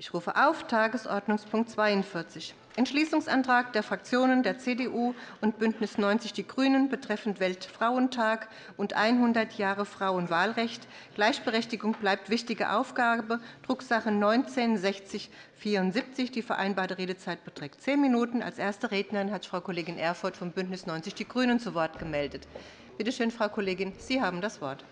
Ich rufe auf Tagesordnungspunkt 42, Entschließungsantrag der Fraktionen der CDU und BÜNDNIS 90 die GRÜNEN betreffend Weltfrauentag und 100 Jahre Frauenwahlrecht. Gleichberechtigung bleibt wichtige Aufgabe, Drucksache 19-6074. Die vereinbarte Redezeit beträgt zehn Minuten. Als erste Rednerin hat sich Frau Kollegin Erfurth von BÜNDNIS 90 die GRÜNEN zu Wort gemeldet. Bitte schön, Frau Kollegin, Sie haben das Wort.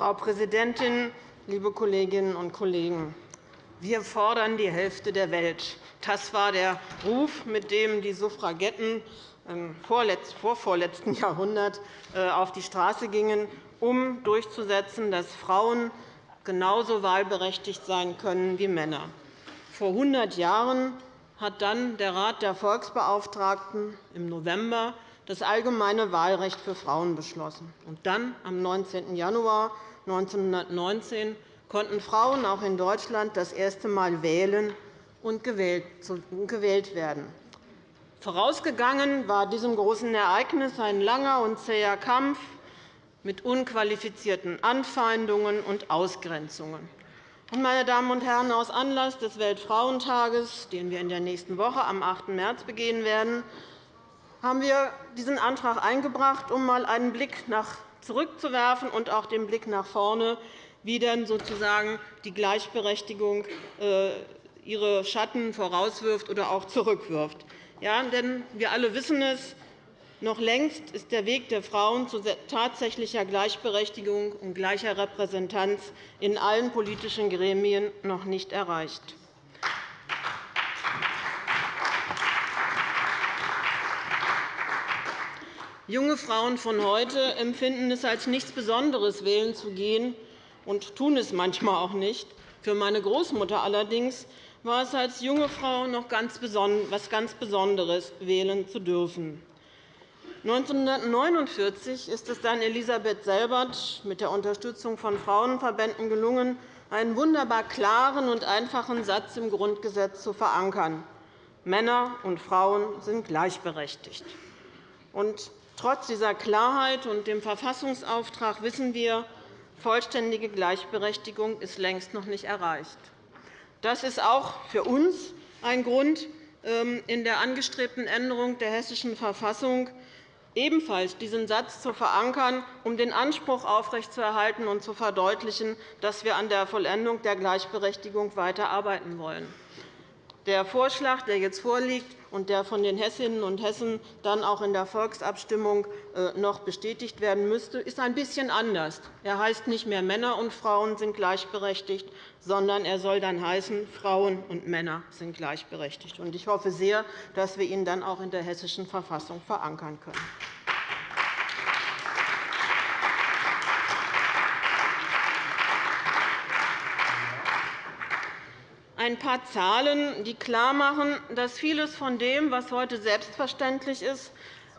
Frau Präsidentin, liebe Kolleginnen und Kollegen! Wir fordern die Hälfte der Welt. Das war der Ruf, mit dem die Suffragetten im vorvorletzten Jahrhundert äh, auf die Straße gingen, um durchzusetzen, dass Frauen genauso wahlberechtigt sein können wie Männer. Vor 100 Jahren hat dann der Rat der Volksbeauftragten im November das allgemeine Wahlrecht für Frauen beschlossen. Und dann, am 19. Januar 1919 konnten Frauen auch in Deutschland das erste Mal wählen und gewählt werden. Vorausgegangen war diesem großen Ereignis ein langer und zäher Kampf mit unqualifizierten Anfeindungen und Ausgrenzungen. Meine Damen und Herren, aus Anlass des Weltfrauentages, den wir in der nächsten Woche am 8. März begehen werden, haben wir diesen Antrag eingebracht, um einmal einen Blick nach zurückzuwerfen und auch den Blick nach vorne, wie denn sozusagen die Gleichberechtigung äh, ihre Schatten vorauswirft oder auch zurückwirft. Ja, denn wir alle wissen es, noch längst ist der Weg der Frauen zu tatsächlicher Gleichberechtigung und gleicher Repräsentanz in allen politischen Gremien noch nicht erreicht. Junge Frauen von heute empfinden es als nichts Besonderes, wählen zu gehen, und tun es manchmal auch nicht. Für meine Großmutter allerdings war es als junge Frau noch etwas ganz Besonderes, wählen zu dürfen. 1949 ist es dann Elisabeth Selbert mit der Unterstützung von Frauenverbänden gelungen, einen wunderbar klaren und einfachen Satz im Grundgesetz zu verankern. Männer und Frauen sind gleichberechtigt. Trotz dieser Klarheit und dem Verfassungsauftrag wissen wir, vollständige Gleichberechtigung ist längst noch nicht erreicht. Das ist auch für uns ein Grund, ähm, in der angestrebten Änderung der Hessischen Verfassung ebenfalls diesen Satz zu verankern, um den Anspruch aufrechtzuerhalten und zu verdeutlichen, dass wir an der Vollendung der Gleichberechtigung weiterarbeiten wollen. Der Vorschlag, der jetzt vorliegt und der von den Hessinnen und Hessen dann auch in der Volksabstimmung äh, noch bestätigt werden müsste, ist ein bisschen anders. Er heißt nicht mehr Männer und Frauen sind gleichberechtigt, sondern er soll dann heißen Frauen und Männer sind gleichberechtigt. Ich hoffe sehr, dass wir ihn dann auch in der Hessischen Verfassung verankern können. Ein paar Zahlen, die klarmachen, dass vieles von dem, was heute selbstverständlich ist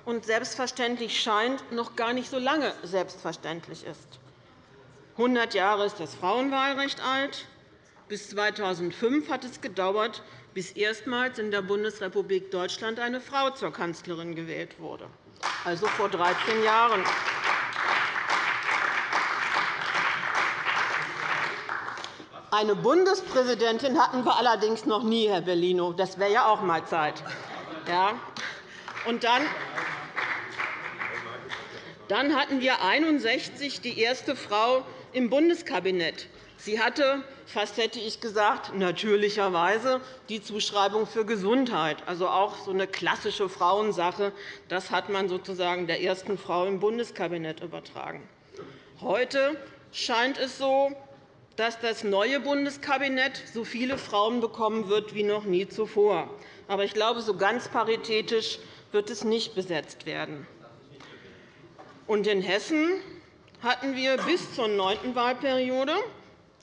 und selbstverständlich scheint, noch gar nicht so lange selbstverständlich ist. 100 Jahre ist das Frauenwahlrecht alt. Bis 2005 hat es gedauert, bis erstmals in der Bundesrepublik Deutschland eine Frau zur Kanzlerin gewählt wurde, also vor 13 Jahren. Eine Bundespräsidentin hatten wir allerdings noch nie, Herr Bellino. Das wäre ja auch einmal Zeit. Ja. Und dann, dann hatten wir 61 die erste Frau im Bundeskabinett. Sie hatte, fast hätte ich gesagt, natürlicherweise die Zuschreibung für Gesundheit, also auch so eine klassische Frauensache. Das hat man sozusagen der ersten Frau im Bundeskabinett übertragen. Heute scheint es so, dass das neue Bundeskabinett so viele Frauen bekommen wird wie noch nie zuvor. Aber ich glaube, so ganz paritätisch wird es nicht besetzt werden. Und in Hessen hatten wir bis zur neunten Wahlperiode,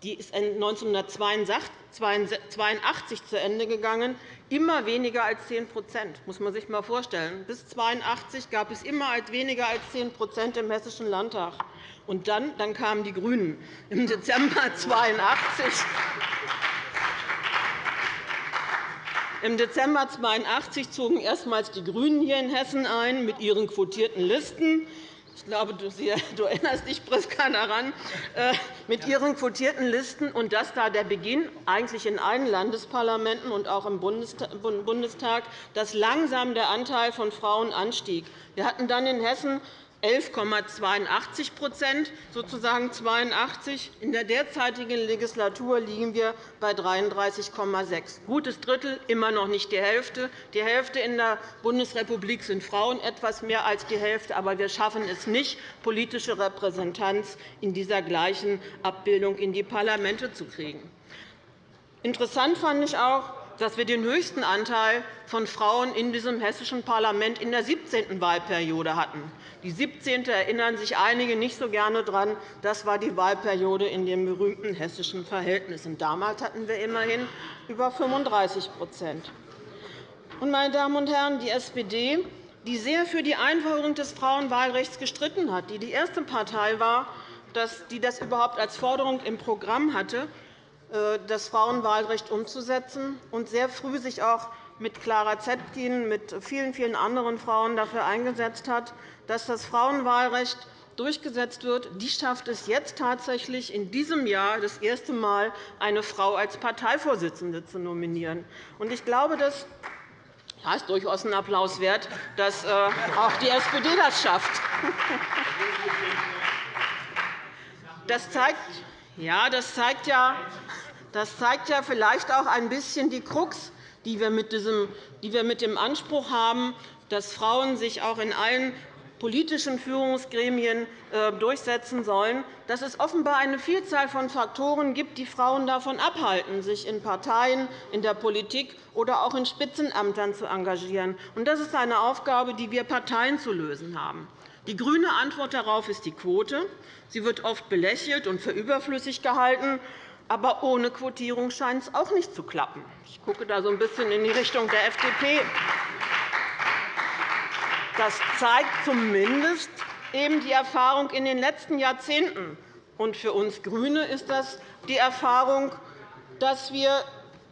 die ist 1982 zu Ende gegangen, immer weniger als 10 Das muss man sich einmal vorstellen. Bis 1982 gab es immer weniger als 10% im Hessischen Landtag. Und dann, dann kamen die GRÜNEN im Dezember 1982. Im Dezember 1982 zogen erstmals die GRÜNEN hier in Hessen ein mit ihren quotierten Listen. Ich glaube, du, erinnerst dich, Priska, daran, äh, mit ihren quotierten Listen, und das war der Beginn eigentlich in allen Landesparlamenten und auch im Bundestag, dass langsam der Anteil von Frauen anstieg. Wir hatten dann in Hessen 11,82% sozusagen 82. In der derzeitigen Legislatur liegen wir bei 33,6 Gutes Drittel, immer noch nicht die Hälfte. Die Hälfte in der Bundesrepublik sind Frauen, etwas mehr als die Hälfte. Aber wir schaffen es nicht, politische Repräsentanz in dieser gleichen Abbildung in die Parlamente zu kriegen. Interessant fand ich auch, dass wir den höchsten Anteil von Frauen in diesem hessischen Parlament in der 17. Wahlperiode hatten. Die 17. erinnern sich einige nicht so gerne daran. Das war die Wahlperiode in den berühmten hessischen Verhältnissen. Damals hatten wir immerhin über 35% Meine Damen und Herren, die SPD, die sehr für die Einführung des Frauenwahlrechts gestritten hat, die die erste Partei war, die das überhaupt als Forderung im Programm hatte, das Frauenwahlrecht umzusetzen und sehr früh sich auch mit Clara Zetkin, mit vielen, vielen anderen Frauen dafür eingesetzt hat, dass das Frauenwahlrecht durchgesetzt wird, die schafft es jetzt tatsächlich in diesem Jahr das erste Mal, eine Frau als Parteivorsitzende zu nominieren. Ich glaube, das ist durchaus ein Applaus wert, dass äh, auch die SPD das schafft. Das zeigt, ja, das zeigt ja, das zeigt ja vielleicht auch ein bisschen die Krux, die wir mit dem Anspruch haben, dass Frauen sich auch in allen politischen Führungsgremien äh, durchsetzen sollen, dass es offenbar eine Vielzahl von Faktoren gibt, die Frauen davon abhalten, sich in Parteien, in der Politik oder auch in Spitzenämtern zu engagieren. Das ist eine Aufgabe, die wir Parteien zu lösen haben. Die grüne Antwort darauf ist die Quote. Sie wird oft belächelt und für überflüssig gehalten. Aber ohne Quotierung scheint es auch nicht zu klappen. Ich gucke da so ein bisschen in die Richtung der FDP. Das zeigt zumindest eben die Erfahrung in den letzten Jahrzehnten. Und für uns GRÜNE ist das die Erfahrung, dass wir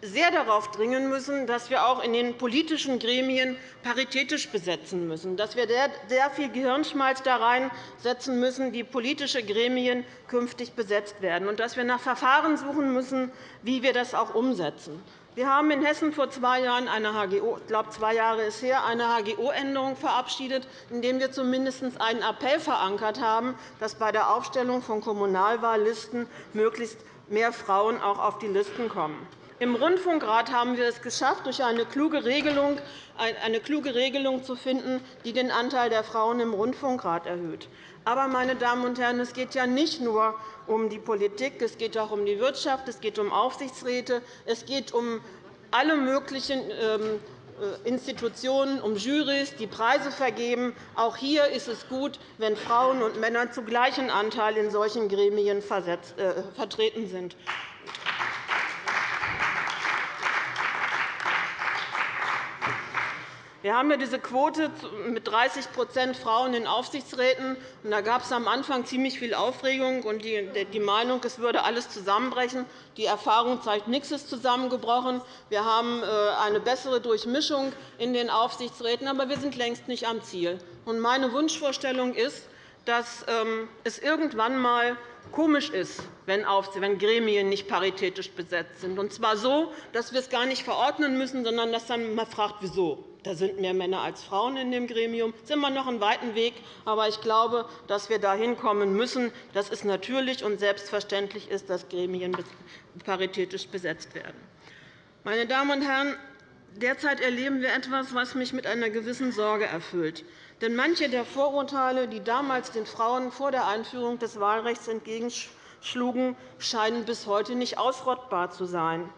sehr darauf dringen müssen, dass wir auch in den politischen Gremien paritätisch besetzen müssen, dass wir sehr viel Gehirnschmalz da reinsetzen müssen, die politische Gremien künftig besetzt werden, und dass wir nach Verfahren suchen müssen, wie wir das auch umsetzen. Wir haben in Hessen vor zwei Jahren eine HGO, ich glaube, zwei Jahre ist her, eine HGO-Änderung verabschiedet, indem wir zumindest einen Appell verankert haben, dass bei der Aufstellung von Kommunalwahllisten möglichst mehr Frauen auch auf die Listen kommen. Im Rundfunkrat haben wir es geschafft, durch eine kluge Regelung, eine kluge Regelung zu finden, die den Anteil der Frauen im Rundfunkrat erhöht. Aber, meine Damen und Herren, es geht ja nicht nur um die Politik, es geht auch um die Wirtschaft, es geht um Aufsichtsräte, es geht um alle möglichen ähm, äh, Institutionen, um Jurys, die Preise vergeben. Auch hier ist es gut, wenn Frauen und Männer zu gleichen Anteil in solchen Gremien äh, vertreten sind. Wir haben ja diese Quote mit 30% Frauen in Aufsichtsräten. Da gab es am Anfang ziemlich viel Aufregung und die Meinung, es würde alles zusammenbrechen. Die Erfahrung zeigt, nichts ist zusammengebrochen. Wir haben äh, eine bessere Durchmischung in den Aufsichtsräten, aber wir sind längst nicht am Ziel. Meine Wunschvorstellung ist, dass ähm, es irgendwann einmal komisch ist, wenn Gremien nicht paritätisch besetzt sind, und zwar so, dass wir es gar nicht verordnen müssen, sondern dass dann man fragt, wieso. Da sind mehr Männer als Frauen in dem Gremium. Das ist immer noch ein weiten Weg, aber ich glaube, dass wir dahin kommen müssen, dass es natürlich und selbstverständlich ist, dass Gremien paritätisch besetzt werden. Meine Damen und Herren, derzeit erleben wir etwas, was mich mit einer gewissen Sorge erfüllt. Denn manche der Vorurteile, die damals den Frauen vor der Einführung des Wahlrechts entgegenschlugen, scheinen bis heute nicht ausrottbar zu sein.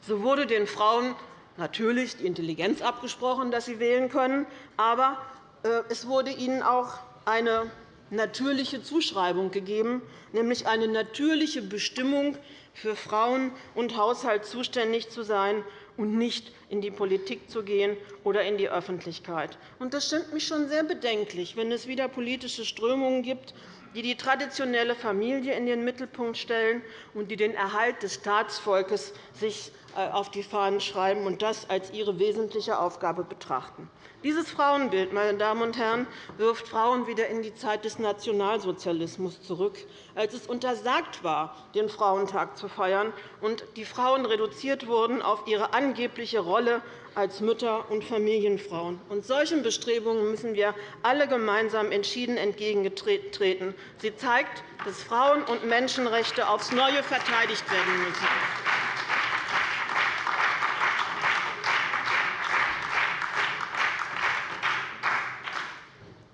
So wurde den Frauen natürlich die Intelligenz abgesprochen, dass sie wählen können, aber äh, es wurde ihnen auch eine natürliche Zuschreibung gegeben, nämlich eine natürliche Bestimmung, für Frauen und Haushalt zuständig zu sein und nicht in die Politik zu gehen oder in die Öffentlichkeit. Das stimmt mich schon sehr bedenklich, wenn es wieder politische Strömungen gibt, die die traditionelle Familie in den Mittelpunkt stellen und die den Erhalt des Staatsvolkes sich auf die Fahnen schreiben und das als ihre wesentliche Aufgabe betrachten. Dieses Frauenbild meine Damen und Herren, wirft Frauen wieder in die Zeit des Nationalsozialismus zurück, als es untersagt war, den Frauentag zu feiern und die Frauen reduziert wurden auf ihre angebliche Rolle als Mütter und Familienfrauen. Und solchen Bestrebungen müssen wir alle gemeinsam entschieden entgegentreten. Sie zeigt, dass Frauen- und Menschenrechte aufs Neue verteidigt werden müssen.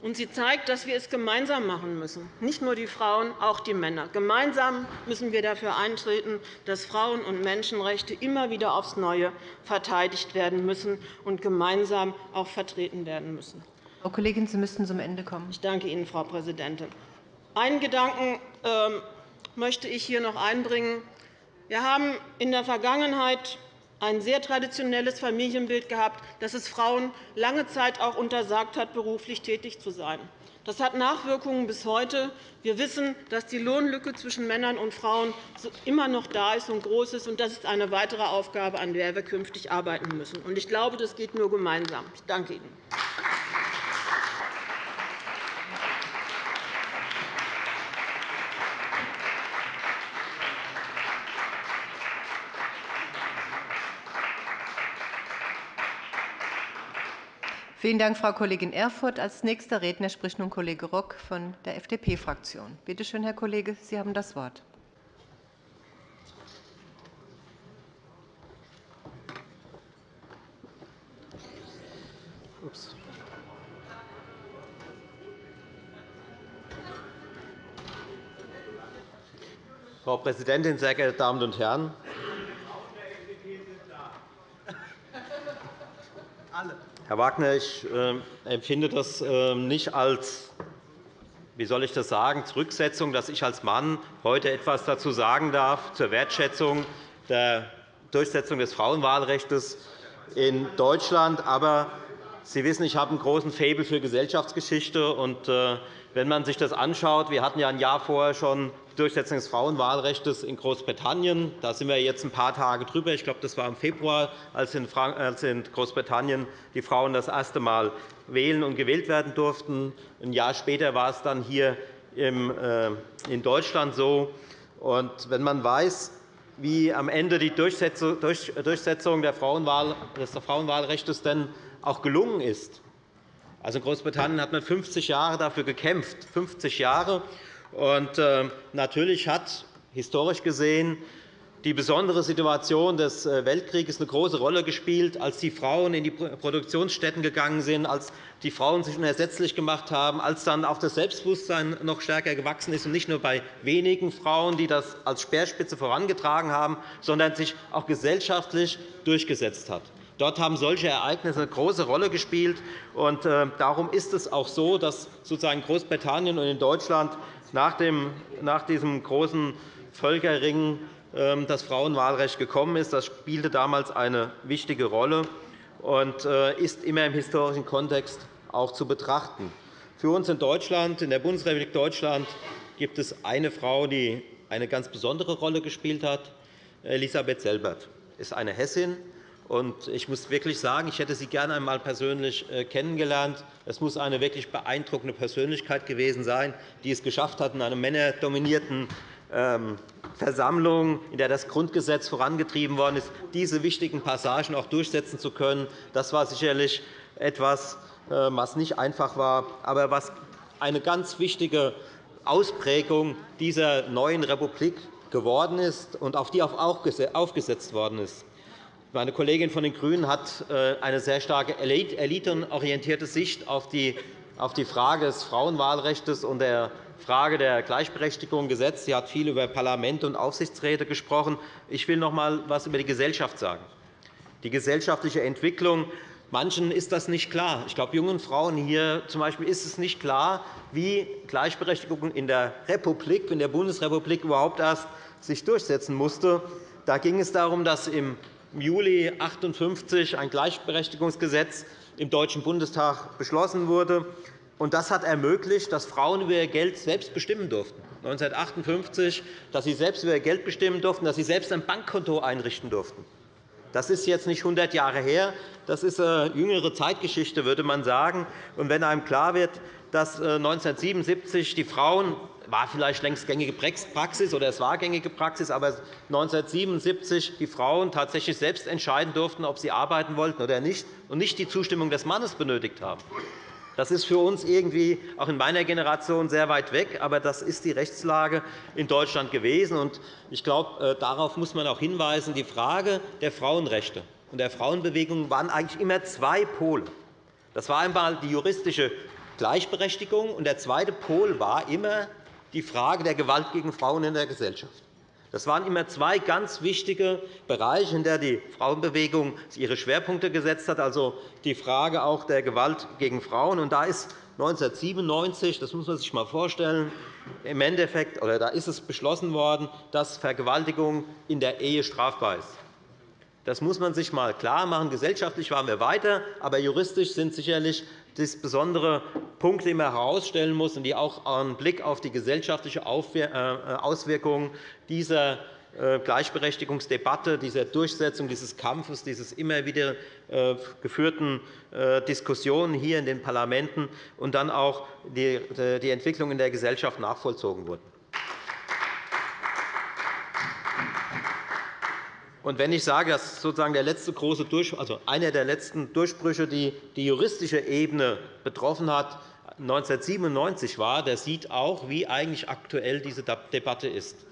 Und sie zeigt, dass wir es gemeinsam machen müssen, nicht nur die Frauen, auch die Männer. Gemeinsam müssen wir dafür eintreten, dass Frauen- und Menschenrechte immer wieder aufs Neue verteidigt werden müssen und gemeinsam auch vertreten werden müssen. Frau Kollegin, Sie müssten zum Ende kommen. Ich danke Ihnen, Frau Präsidentin. Einen Gedanken ähm, möchte ich hier noch einbringen. Wir haben in der Vergangenheit ein sehr traditionelles Familienbild gehabt, das es Frauen lange Zeit auch untersagt hat, beruflich tätig zu sein. Das hat Nachwirkungen bis heute. Wir wissen, dass die Lohnlücke zwischen Männern und Frauen immer noch da ist und groß ist. Das ist eine weitere Aufgabe, an der wir künftig arbeiten müssen. Ich glaube, das geht nur gemeinsam. Ich danke Ihnen. Vielen Dank, Frau Kollegin Erfurth. Als nächster Redner spricht nun Kollege Rock von der FDP-Fraktion. Bitte schön, Herr Kollege, Sie haben das Wort. Frau Präsidentin, sehr geehrte Damen und Herren! Herr Wagner, ich äh, empfinde das äh, nicht als wie soll ich das sagen, Zurücksetzung, dass ich als Mann heute etwas dazu sagen darf zur Wertschätzung der Durchsetzung des Frauenwahlrechts in Deutschland. Aber Sie wissen, ich habe einen großen Faible für Gesellschaftsgeschichte. Und, äh, wenn man sich das anschaut, wir hatten ja ein Jahr vorher schon Durchsetzung des Frauenwahlrechts in Großbritannien. Da sind wir jetzt ein paar Tage drüber. Ich glaube, das war im Februar, als in Großbritannien die Frauen das erste Mal wählen und gewählt werden durften. Ein Jahr später war es dann hier äh, in Deutschland so. Wenn man weiß, wie am Ende die Durchsetzung des Frauenwahlrechts denn auch gelungen ist. Also in Großbritannien hat man 50 Jahre dafür gekämpft, 50 Jahre. Und ähm, natürlich hat historisch gesehen die besondere Situation des äh, Weltkrieges eine große Rolle gespielt, als die Frauen in die Produktionsstätten gegangen sind, als die Frauen sich unersetzlich gemacht haben, als dann auch das Selbstbewusstsein noch stärker gewachsen ist, und nicht nur bei wenigen Frauen, die das als Speerspitze vorangetragen haben, sondern sich auch gesellschaftlich durchgesetzt hat. Dort haben solche Ereignisse eine große Rolle gespielt. Und äh, darum ist es auch so, dass sozusagen Großbritannien und in Deutschland nach, diesem großen Völkerring ähm, das Frauenwahlrecht gekommen ist. Das spielte damals eine wichtige Rolle und äh, ist immer im historischen Kontext auch zu betrachten. Für uns in Deutschland, in der Bundesrepublik Deutschland, gibt es eine Frau, die eine ganz besondere Rolle gespielt hat. Elisabeth Selbert ist eine Hessin, ich muss wirklich sagen, ich hätte sie gerne einmal persönlich äh, kennengelernt. Es muss eine wirklich beeindruckende Persönlichkeit gewesen sein, die es geschafft hat, in einer männerdominierten ähm, Versammlung, in der das Grundgesetz vorangetrieben worden ist, diese wichtigen Passagen auch durchsetzen zu können. Das war sicherlich etwas, äh, was nicht einfach war, aber was eine ganz wichtige Ausprägung dieser neuen Republik geworden ist und auf die auch aufgesetzt worden ist. Meine Kollegin von den GRÜNEN hat äh, eine sehr starke elitenorientierte Sicht auf die Frage des Frauenwahlrechts und der Frage der Gleichberechtigung gesetzt. Sie hat viel über Parlamente und Aufsichtsräte gesprochen. Ich will noch einmal etwas über die Gesellschaft sagen. Die gesellschaftliche Entwicklung. Manchen ist das nicht klar. Ich glaube, jungen Frauen hier zum Beispiel ist es nicht klar, wie Gleichberechtigung in der Republik, in der Bundesrepublik überhaupt erst sich durchsetzen musste. Da ging es darum, dass im im Juli 1958 ein Gleichberechtigungsgesetz im Deutschen Bundestag beschlossen wurde. Das hat ermöglicht, dass Frauen über ihr Geld selbst bestimmen durften. 1958, dass sie selbst über ihr Geld bestimmen durften, dass sie selbst ein Bankkonto einrichten durften. Das ist jetzt nicht 100 Jahre her. Das ist eine jüngere Zeitgeschichte, würde man sagen. Wenn einem klar wird, dass 1977 äh, die Frauen war vielleicht längst gängige Praxis oder es war gängige Praxis, aber 1977 die Frauen tatsächlich selbst entscheiden durften, ob sie arbeiten wollten oder nicht und nicht die Zustimmung des Mannes benötigt haben. Das ist für uns irgendwie auch in meiner Generation sehr weit weg, aber das ist die Rechtslage in Deutschland gewesen. Ich glaube, äh, darauf muss man auch hinweisen. Die Frage der Frauenrechte und der Frauenbewegung waren eigentlich immer zwei Pole. Das war einmal die juristische Gleichberechtigung, und der zweite Pol war immer die Frage der Gewalt gegen Frauen in der Gesellschaft. Das waren immer zwei ganz wichtige Bereiche, in denen die Frauenbewegung ihre Schwerpunkte gesetzt hat, also die Frage auch der Gewalt gegen Frauen. Und da ist 1997, das muss man sich einmal vorstellen, im Endeffekt, oder da ist es beschlossen worden, dass Vergewaltigung in der Ehe strafbar ist. Das muss man sich einmal klarmachen. Gesellschaftlich waren wir weiter, aber juristisch sind sicherlich das besondere Punkte, die man herausstellen muss und die auch einen Blick auf die gesellschaftliche äh, Auswirkungen dieser äh, Gleichberechtigungsdebatte, dieser Durchsetzung dieses Kampfes, dieses immer wieder äh, geführten Diskussionen hier in den Parlamenten und dann auch die Entwicklung in der Gesellschaft nachvollzogen wurden. Und wenn ich sage, dass sozusagen der letzte große Durch also einer der letzten Durchbrüche, die die juristische Ebene betroffen hat, 1997 war, der sieht auch, wie eigentlich aktuell diese Debatte ist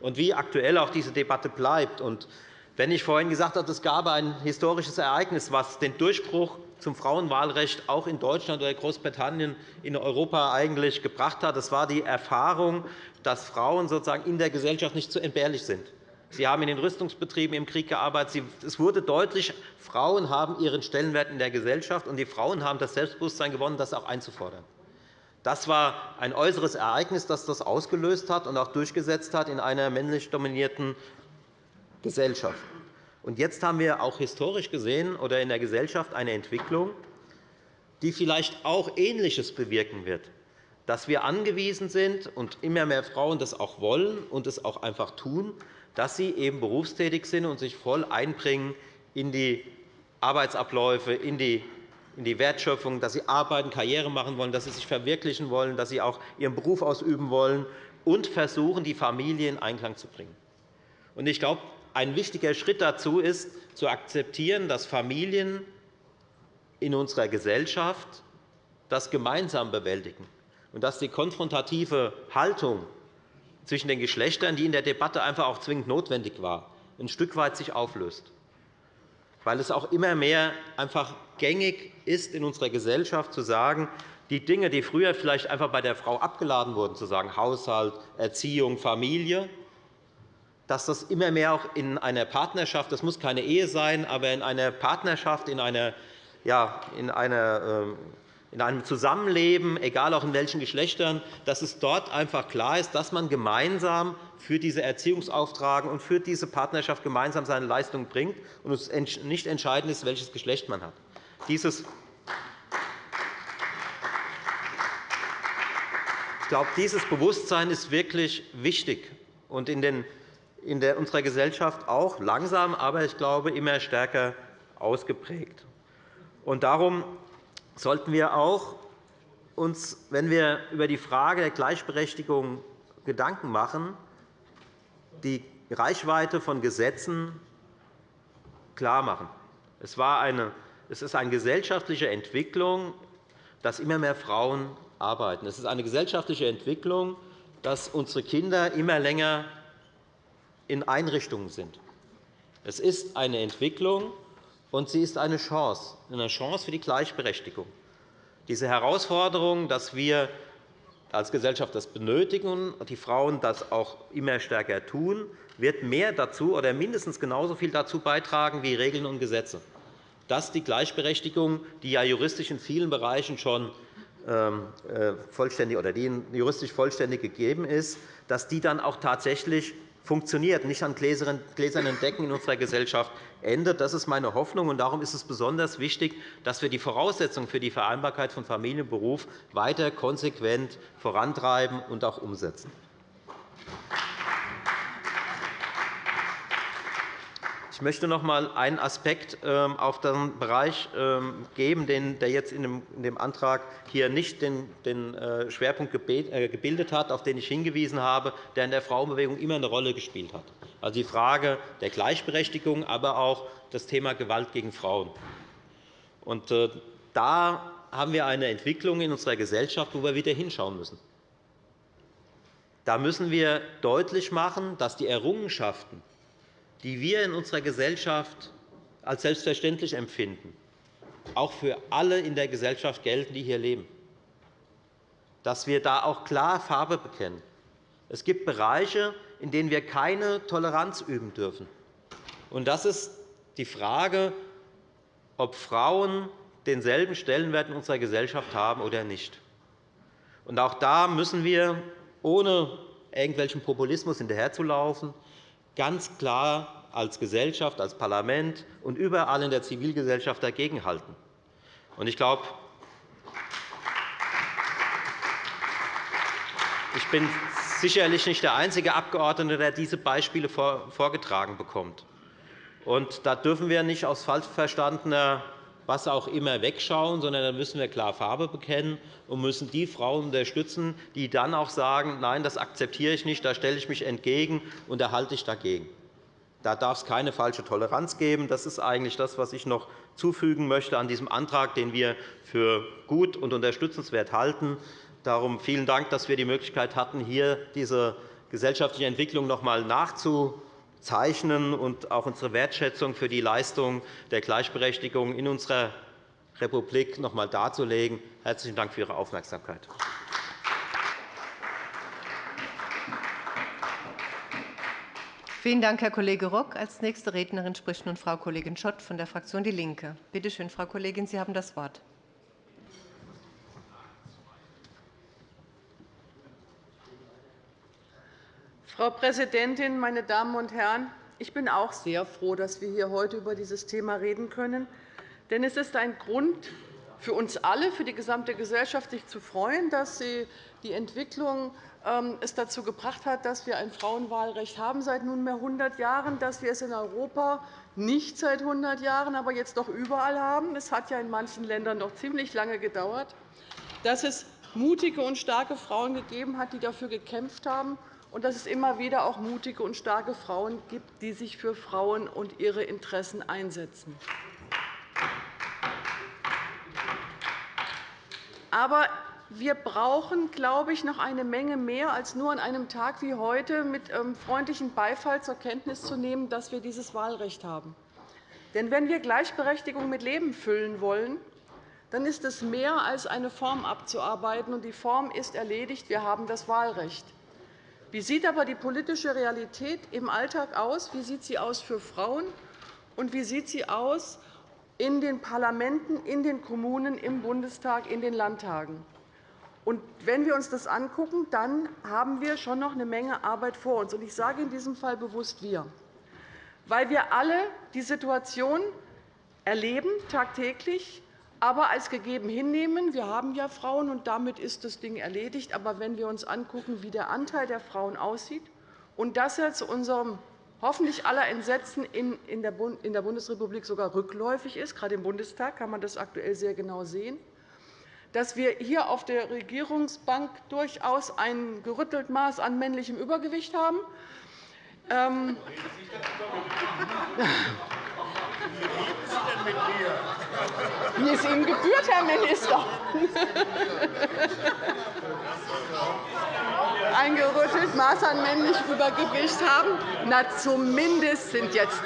und wie aktuell auch diese Debatte bleibt. Und wenn ich vorhin gesagt habe, es gab ein historisches Ereignis, was den Durchbruch zum Frauenwahlrecht auch in Deutschland oder Großbritannien in Europa eigentlich gebracht hat, das war die Erfahrung, dass Frauen sozusagen in der Gesellschaft nicht zu entbehrlich sind. Sie haben in den Rüstungsbetrieben im Krieg gearbeitet. Es wurde deutlich, Frauen haben ihren Stellenwert in der Gesellschaft, und die Frauen haben das Selbstbewusstsein gewonnen, das auch einzufordern. Das war ein äußeres Ereignis, das das ausgelöst hat und auch durchgesetzt hat in einer männlich dominierten Gesellschaft. Und jetzt haben wir auch historisch gesehen oder in der Gesellschaft eine Entwicklung, die vielleicht auch Ähnliches bewirken wird, dass wir angewiesen sind und immer mehr Frauen das auch wollen und es auch einfach tun, dass sie eben berufstätig sind und sich voll einbringen in die Arbeitsabläufe, in die in die Wertschöpfung, dass sie arbeiten, Karriere machen wollen, dass sie sich verwirklichen wollen, dass sie auch ihren Beruf ausüben wollen und versuchen, die Familie in Einklang zu bringen. Ich glaube, ein wichtiger Schritt dazu ist, zu akzeptieren, dass Familien in unserer Gesellschaft das gemeinsam bewältigen und dass die konfrontative Haltung zwischen den Geschlechtern, die in der Debatte einfach auch zwingend notwendig war, ein Stück weit sich auflöst. Weil es auch immer mehr einfach gängig ist in unserer Gesellschaft zu sagen, die Dinge, die früher vielleicht einfach bei der Frau abgeladen wurden, zu sagen Haushalt, Erziehung, Familie, dass das immer mehr auch in einer Partnerschaft, das muss keine Ehe sein, aber in einer Partnerschaft, in einer, ja, in einer ähm, in einem Zusammenleben, egal auch in welchen Geschlechtern, dass es dort einfach klar ist, dass man gemeinsam für diese Erziehungsauftrag und für diese Partnerschaft gemeinsam seine Leistung bringt und es nicht entscheidend ist, welches Geschlecht man hat. Ich glaube, dieses Bewusstsein ist wirklich wichtig und in, unserer Gesellschaft auch langsam, aber ich glaube, immer stärker ausgeprägt. Und darum sollten wir auch uns, wenn wir über die Frage der Gleichberechtigung Gedanken machen, die Reichweite von Gesetzen klarmachen. Es, war eine, es ist eine gesellschaftliche Entwicklung, dass immer mehr Frauen arbeiten. Es ist eine gesellschaftliche Entwicklung, dass unsere Kinder immer länger in Einrichtungen sind. Es ist eine Entwicklung, und sie ist eine Chance, eine Chance für die Gleichberechtigung. Diese Herausforderung, dass wir als Gesellschaft das benötigen und die Frauen das auch immer stärker tun, wird mehr dazu oder mindestens genauso viel dazu beitragen wie Regeln und Gesetze, dass die Gleichberechtigung, die ja juristisch in vielen Bereichen schon ähm, äh, vollständig oder die juristisch vollständig gegeben ist, dass die dann auch tatsächlich funktioniert, nicht an gläsernen Decken in unserer Gesellschaft endet. Das ist meine Hoffnung. und Darum ist es besonders wichtig, dass wir die Voraussetzungen für die Vereinbarkeit von Familie und Beruf weiter konsequent vorantreiben und auch umsetzen. Ich möchte noch einmal einen Aspekt ähm, auf den Bereich ähm, geben, der jetzt in dem Antrag hier nicht den äh, Schwerpunkt äh, gebildet hat, auf den ich hingewiesen habe, der in der Frauenbewegung immer eine Rolle gespielt hat. Also die Frage der Gleichberechtigung, aber auch das Thema Gewalt gegen Frauen. Äh, da haben wir eine Entwicklung in unserer Gesellschaft, wo wir wieder hinschauen müssen. Da müssen wir deutlich machen, dass die Errungenschaften, die wir in unserer Gesellschaft als selbstverständlich empfinden, auch für alle in der Gesellschaft gelten, die hier leben. Dass wir da auch klar Farbe bekennen. Es gibt Bereiche, in denen wir keine Toleranz üben dürfen. das ist die Frage, ob Frauen denselben Stellenwert in unserer Gesellschaft haben oder nicht. auch da müssen wir, ohne irgendwelchen Populismus hinterherzulaufen, ganz klar als Gesellschaft, als Parlament und überall in der Zivilgesellschaft dagegenhalten. Ich glaube, ich bin sicherlich nicht der einzige Abgeordnete, der diese Beispiele vorgetragen bekommt. Und da dürfen wir nicht aus falsch verstandener was auch immer wegschauen, sondern da müssen wir klar Farbe bekennen und müssen die Frauen unterstützen, die dann auch sagen, nein, das akzeptiere ich nicht, da stelle ich mich entgegen und da halte ich dagegen. Da darf es keine falsche Toleranz geben. Das ist eigentlich das, was ich noch zufügen möchte an diesem Antrag, den wir für gut und unterstützenswert halten. Darum vielen Dank, dass wir die Möglichkeit hatten, hier diese gesellschaftliche Entwicklung noch einmal nachzuvollziehen zeichnen und auch unsere Wertschätzung für die Leistung der Gleichberechtigung in unserer Republik noch einmal darzulegen. Herzlichen Dank für Ihre Aufmerksamkeit. Vielen Dank, Herr Kollege Rock. Als nächste Rednerin spricht nun Frau Kollegin Schott von der Fraktion DIE LINKE. Bitte schön, Frau Kollegin, Sie haben das Wort. Frau Präsidentin, meine Damen und Herren! Ich bin auch sehr froh, dass wir hier heute über dieses Thema reden können. Denn es ist ein Grund für uns alle, für die gesamte Gesellschaft, sich zu freuen, dass die Entwicklung ähm, es dazu gebracht hat, dass wir ein Frauenwahlrecht haben seit nunmehr 100 Jahren, dass wir es in Europa nicht seit 100 Jahren, aber jetzt doch überall haben. Es hat ja in manchen Ländern noch ziemlich lange gedauert, dass es mutige und starke Frauen gegeben hat, die dafür gekämpft haben und dass es immer wieder auch mutige und starke Frauen gibt, die sich für Frauen und ihre Interessen einsetzen. Aber wir brauchen, glaube ich, noch eine Menge mehr, als nur an einem Tag wie heute mit ähm, freundlichem Beifall zur Kenntnis zu nehmen, dass wir dieses Wahlrecht haben. Denn wenn wir Gleichberechtigung mit Leben füllen wollen, dann ist es mehr als eine Form abzuarbeiten. Und die Form ist erledigt. Wir haben das Wahlrecht. Wie sieht aber die politische Realität im Alltag aus? Wie sieht sie aus für Frauen? Und wie sieht sie aus in den Parlamenten, in den Kommunen, im Bundestag, in den Landtagen? Und wenn wir uns das angucken, dann haben wir schon noch eine Menge Arbeit vor uns. Ich sage in diesem Fall bewusst wir, weil wir alle die Situation erleben, tagtäglich aber als gegeben hinnehmen. Wir haben ja Frauen, und damit ist das Ding erledigt. Aber wenn wir uns anschauen, wie der Anteil der Frauen aussieht, und das ja zu unserem hoffentlich aller Entsetzen in der Bundesrepublik sogar rückläufig ist, gerade im Bundestag kann man das aktuell sehr genau sehen, dass wir hier auf der Regierungsbank durchaus ein gerüttelt Maß an männlichem Übergewicht haben. Wie es Ihnen gebührt, Herr Minister. Ein gerüttelt Maß an männlichem Übergewicht haben? Na, zumindest sind jetzt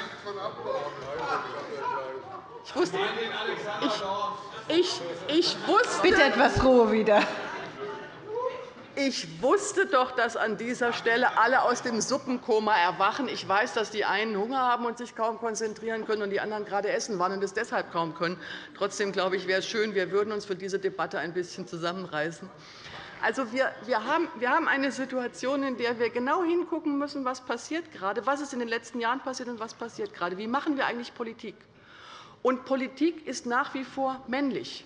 ich wusste, ich, ich, ich wusste, Bitte etwas Ruhe wieder. Ich wusste doch, dass an dieser Stelle alle aus dem Suppenkoma erwachen. Ich weiß, dass die einen Hunger haben und sich kaum konzentrieren können und die anderen gerade essen waren und es deshalb kaum können. Trotzdem glaube ich, wäre es schön, wir würden uns für diese Debatte ein bisschen zusammenreißen. Also, wir, haben eine Situation, in der wir genau hingucken müssen, was passiert gerade, was ist in den letzten Jahren passiert und was passiert gerade. Wie machen wir eigentlich Politik? Und Politik ist nach wie vor männlich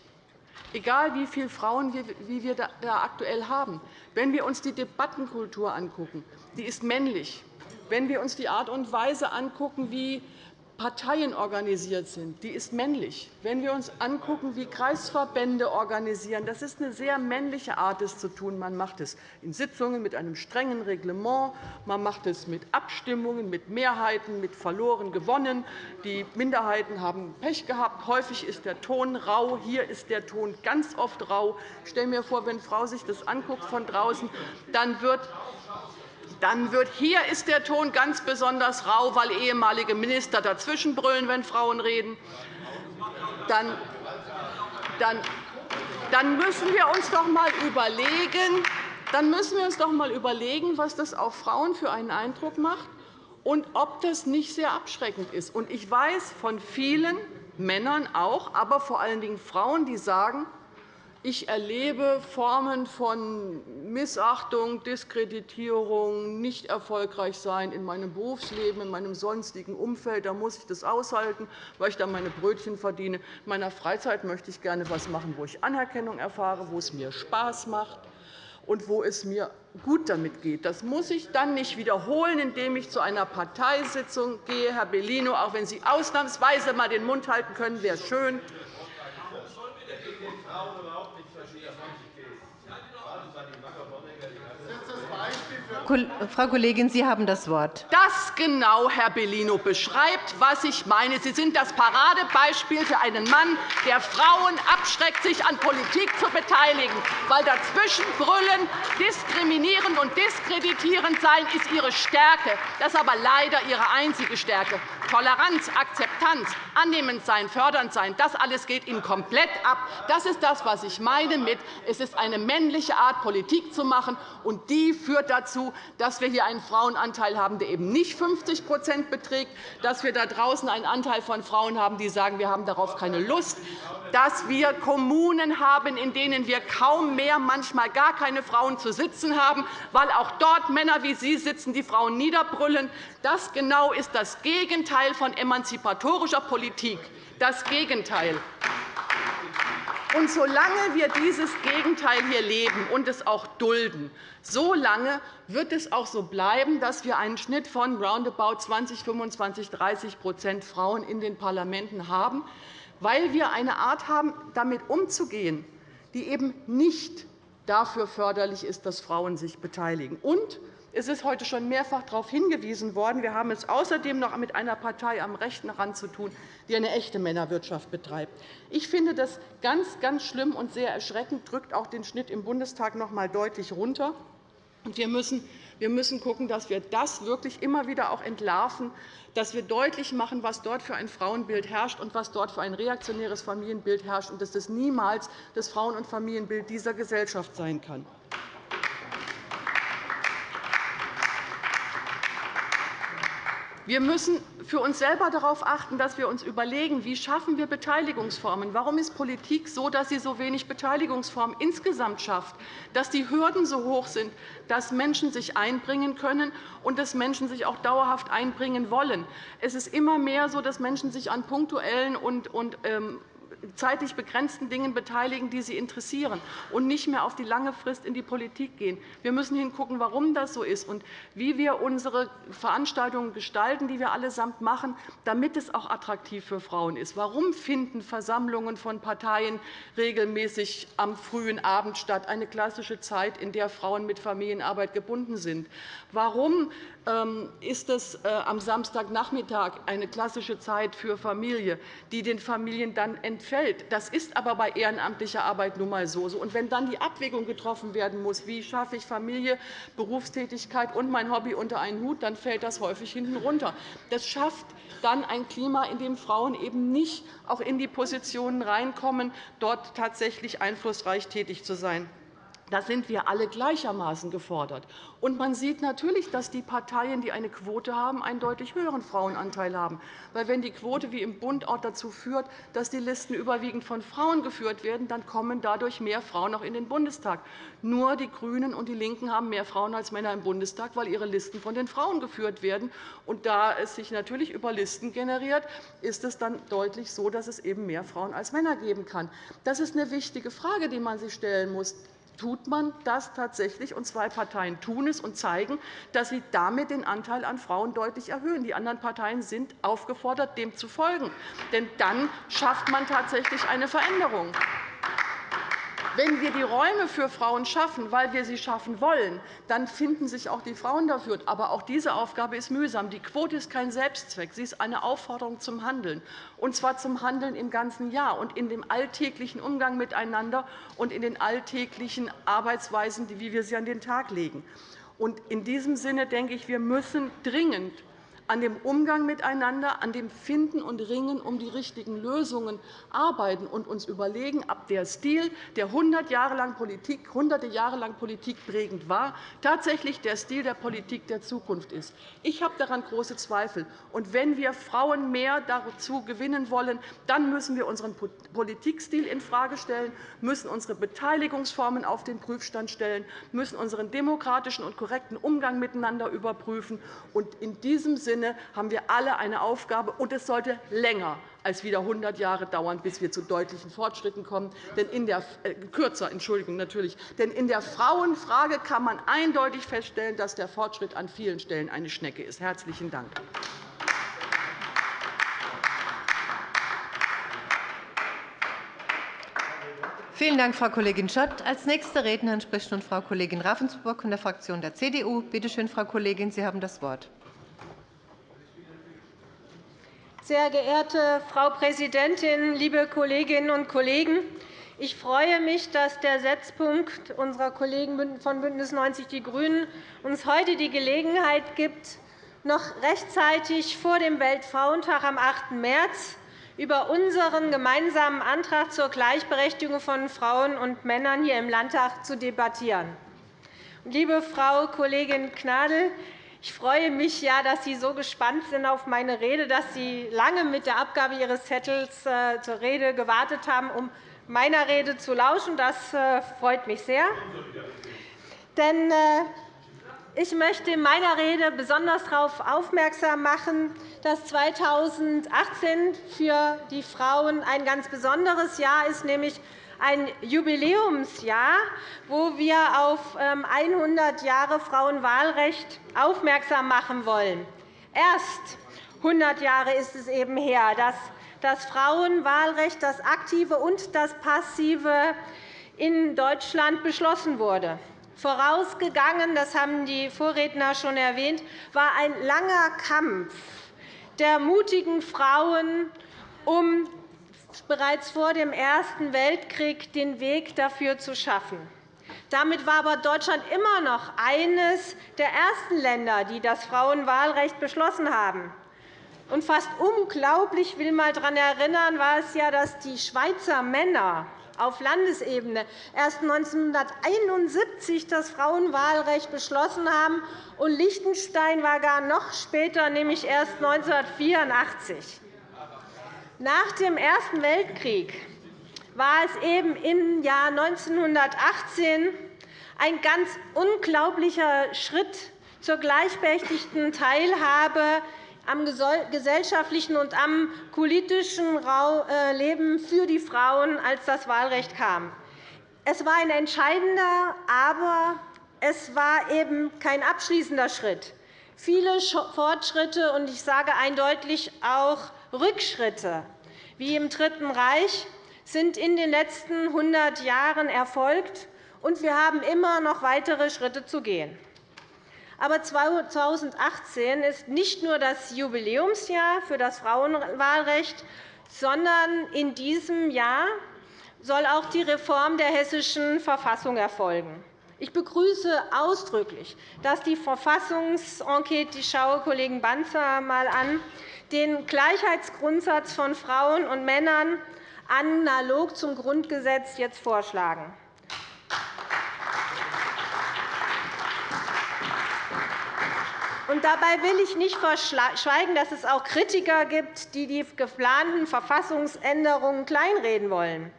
egal wie viele Frauen wir da aktuell haben. Wenn wir uns die Debattenkultur angucken, die ist männlich. Wenn wir uns die Art und Weise angucken, wie Parteien organisiert sind, die ist männlich. Wenn wir uns angucken, wie Kreisverbände organisieren, das ist eine sehr männliche Art, es zu tun. Man macht es in Sitzungen mit einem strengen Reglement, man macht es mit Abstimmungen, mit Mehrheiten, mit verloren gewonnen. Die Minderheiten haben Pech gehabt. Häufig ist der Ton rau. Hier ist der Ton ganz oft rau. Ich stelle mir vor, wenn Frau sich das anguckt von draußen, dann wird dann wird hier ist der Ton ganz besonders rau, weil ehemalige Minister dazwischenbrüllen, wenn Frauen reden. Dann, dann, dann müssen wir uns doch einmal überlegen, dann müssen wir uns doch einmal überlegen, was das auf Frauen für einen Eindruck macht und ob das nicht sehr abschreckend ist. Ich weiß von vielen Männern auch, aber vor allen Dingen Frauen, die sagen, ich erlebe Formen von Missachtung, Diskreditierung, nicht erfolgreich sein in meinem Berufsleben, in meinem sonstigen Umfeld. Da muss ich das aushalten, weil ich da meine Brötchen verdiene. In meiner Freizeit möchte ich gerne etwas machen, wo ich Anerkennung erfahre, wo es mir Spaß macht und wo es mir gut damit geht. Das muss ich dann nicht wiederholen, indem ich zu einer Parteisitzung gehe. Herr Bellino, auch wenn Sie ausnahmsweise einmal den Mund halten können, wäre schön. Frau Kollegin, Sie haben das Wort. Das genau, Herr Bellino, beschreibt, was ich meine. Sie sind das Paradebeispiel für einen Mann, der Frauen abschreckt, sich an Politik zu beteiligen. Weil dazwischen brüllen, diskriminierend und diskreditierend sein, ist Ihre Stärke. Das ist aber leider Ihre einzige Stärke. Toleranz, Akzeptanz, annehmend sein, fördernd sein, das alles geht Ihnen komplett ab. Das ist das, was ich meine mit, es ist eine männliche Art, Politik zu machen, und die führt dazu, dass wir hier einen Frauenanteil haben, der eben nicht 50% beträgt, dass wir da draußen einen Anteil von Frauen haben, die sagen, wir haben darauf keine Lust, dass wir Kommunen haben, in denen wir kaum mehr, manchmal gar keine Frauen zu sitzen haben, weil auch dort Männer wie Sie sitzen, die Frauen niederbrüllen. Das genau ist das Gegenteil von emanzipatorischer Politik. Das Gegenteil. Und solange wir dieses Gegenteil hier leben und es auch dulden, solange wird es auch so bleiben, dass wir einen Schnitt von roundabout 20, 25, 30% Frauen in den Parlamenten haben, weil wir eine Art haben, damit umzugehen, die eben nicht dafür förderlich ist, dass Frauen sich beteiligen. Und es ist heute schon mehrfach darauf hingewiesen worden. Wir haben es außerdem noch mit einer Partei am rechten Rand zu tun, die eine echte Männerwirtschaft betreibt. Ich finde das ganz, ganz schlimm und sehr erschreckend, drückt auch den Schnitt im Bundestag noch einmal deutlich runter. Wir müssen wir müssen schauen, dass wir das wirklich immer wieder auch entlarven, dass wir deutlich machen, was dort für ein Frauenbild herrscht und was dort für ein reaktionäres Familienbild herrscht, und dass das niemals das Frauen- und Familienbild dieser Gesellschaft sein kann. Wir müssen für uns selber darauf achten, dass wir uns überlegen, wie schaffen wir Beteiligungsformen. Warum ist Politik so, dass sie so wenig Beteiligungsformen insgesamt schafft, dass die Hürden so hoch sind, dass Menschen sich einbringen können und dass Menschen sich auch dauerhaft einbringen wollen. Es ist immer mehr so, dass Menschen sich an punktuellen und ähm, zeitlich begrenzten Dingen beteiligen, die sie interessieren, und nicht mehr auf die lange Frist in die Politik gehen. Wir müssen hingucken, warum das so ist und wie wir unsere Veranstaltungen gestalten, die wir allesamt machen, damit es auch attraktiv für Frauen ist. Warum finden Versammlungen von Parteien regelmäßig am frühen Abend statt, eine klassische Zeit, in der Frauen mit Familienarbeit gebunden sind? Warum ähm, ist es äh, am Samstagnachmittag eine klassische Zeit für Familie, die den Familien dann entfällt. Das ist aber bei ehrenamtlicher Arbeit nun einmal so. Und wenn dann die Abwägung getroffen werden muss, wie schaffe ich Familie, Berufstätigkeit und mein Hobby unter einen Hut, dann fällt das häufig hinten runter. Das schafft dann ein Klima, in dem Frauen eben nicht auch in die Positionen reinkommen, dort tatsächlich einflussreich tätig zu sein. Da sind wir alle gleichermaßen gefordert. Und man sieht natürlich, dass die Parteien, die eine Quote haben, einen deutlich höheren Frauenanteil haben. Weil wenn die Quote wie im Bund auch dazu führt, dass die Listen überwiegend von Frauen geführt werden, dann kommen dadurch mehr Frauen auch in den Bundestag. Nur die GRÜNEN und die LINKEN haben mehr Frauen als Männer im Bundestag, weil ihre Listen von den Frauen geführt werden. Und da es sich natürlich über Listen generiert, ist es dann deutlich so, dass es eben mehr Frauen als Männer geben kann. Das ist eine wichtige Frage, die man sich stellen muss. Tut man das tatsächlich, und zwei Parteien tun es und zeigen, dass sie damit den Anteil an Frauen deutlich erhöhen. Die anderen Parteien sind aufgefordert, dem zu folgen. Denn dann schafft man tatsächlich eine Veränderung. Wenn wir die Räume für Frauen schaffen, weil wir sie schaffen wollen, dann finden sich auch die Frauen dafür. Aber auch diese Aufgabe ist mühsam. Die Quote ist kein Selbstzweck. Sie ist eine Aufforderung zum Handeln, und zwar zum Handeln im ganzen Jahr und in dem alltäglichen Umgang miteinander und in den alltäglichen Arbeitsweisen, wie wir sie an den Tag legen. In diesem Sinne denke ich, wir müssen dringend an dem Umgang miteinander, an dem Finden und Ringen um die richtigen Lösungen arbeiten und uns überlegen, ob der Stil, der 100 Jahre lang Politik, hunderte Jahre lang Politik prägend war, tatsächlich der Stil der Politik der Zukunft ist. Ich habe daran große Zweifel. Und wenn wir Frauen mehr dazu gewinnen wollen, dann müssen wir unseren Politikstil infrage stellen, müssen unsere Beteiligungsformen auf den Prüfstand stellen, müssen unseren demokratischen und korrekten Umgang miteinander überprüfen. Und in diesem Sinne Sinne haben wir alle eine Aufgabe, und es sollte länger als wieder 100 Jahre dauern, bis wir zu deutlichen Fortschritten kommen. Denn in der, äh, kürzer, Entschuldigung, natürlich. Denn in der Frauenfrage kann man eindeutig feststellen, dass der Fortschritt an vielen Stellen eine Schnecke ist. – Herzlichen Dank. Vielen Dank, Frau Kollegin Schott. Als nächste Rednerin spricht nun Frau Kollegin Ravensburg von der Fraktion der CDU. Bitte schön, Frau Kollegin, Sie haben das Wort. Sehr geehrte Frau Präsidentin, liebe Kolleginnen und Kollegen! Ich freue mich, dass der Setzpunkt unserer Kollegen von BÜNDNIS 90 die GRÜNEN uns heute die Gelegenheit gibt, noch rechtzeitig vor dem Weltfrauentag am 8. März über unseren gemeinsamen Antrag zur Gleichberechtigung von Frauen und Männern hier im Landtag zu debattieren. Liebe Frau Kollegin Gnadl, ich freue mich, ja, dass Sie so gespannt sind auf meine Rede, dass Sie lange mit der Abgabe Ihres Zettels äh, zur Rede gewartet haben, um meiner Rede zu lauschen. Das äh, freut mich sehr. Denn äh, ich möchte in meiner Rede besonders darauf aufmerksam machen, dass 2018 für die Frauen ein ganz besonderes Jahr ist, nämlich ein Jubiläumsjahr, wo wir auf 100 ähm, Jahre Frauenwahlrecht aufmerksam machen wollen. Erst 100 Jahre ist es eben her, dass das Frauenwahlrecht, das aktive und das passive, in Deutschland beschlossen wurde. Vorausgegangen, das haben die Vorredner schon erwähnt, war ein langer Kampf der mutigen Frauen um bereits vor dem Ersten Weltkrieg den Weg dafür zu schaffen. Damit war aber Deutschland immer noch eines der ersten Länder, die das Frauenwahlrecht beschlossen haben. Und fast unglaublich, ich will mal daran erinnern, war es ja, dass die Schweizer Männer auf Landesebene erst 1971 das Frauenwahlrecht beschlossen haben, und Liechtenstein war gar noch später, nämlich erst 1984. Nach dem Ersten Weltkrieg war es eben im Jahr 1918 ein ganz unglaublicher Schritt zur gleichberechtigten Teilhabe am gesellschaftlichen und am politischen äh, Leben für die Frauen, als das Wahlrecht kam. Es war ein entscheidender, aber es war eben kein abschließender Schritt. Viele Fortschritte und ich sage eindeutig auch Rückschritte wie im Dritten Reich sind in den letzten 100 Jahren erfolgt, und wir haben immer noch weitere Schritte zu gehen. Aber 2018 ist nicht nur das Jubiläumsjahr für das Frauenwahlrecht, sondern in diesem Jahr soll auch die Reform der Hessischen Verfassung erfolgen. Ich begrüße ausdrücklich, dass die Verfassungsenquete, ich schaue Kollegen Banzer einmal an, den Gleichheitsgrundsatz von Frauen und Männern analog zum Grundgesetz jetzt vorschlagen. Und dabei will ich nicht verschweigen, dass es auch Kritiker gibt, die die geplanten Verfassungsänderungen kleinreden wollen.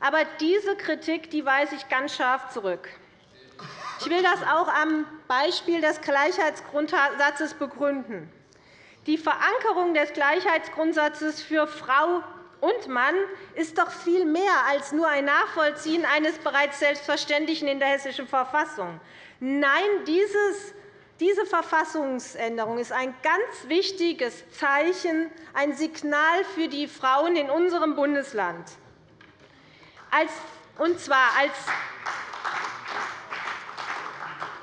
Aber diese Kritik die weise ich ganz scharf zurück. Ich will das auch am Beispiel des Gleichheitsgrundsatzes begründen. Die Verankerung des Gleichheitsgrundsatzes für Frau und Mann ist doch viel mehr als nur ein Nachvollziehen eines bereits Selbstverständlichen in der Hessischen Verfassung. Nein, dieses diese Verfassungsänderung ist ein ganz wichtiges Zeichen, ein Signal für die Frauen in unserem Bundesland. Und zwar als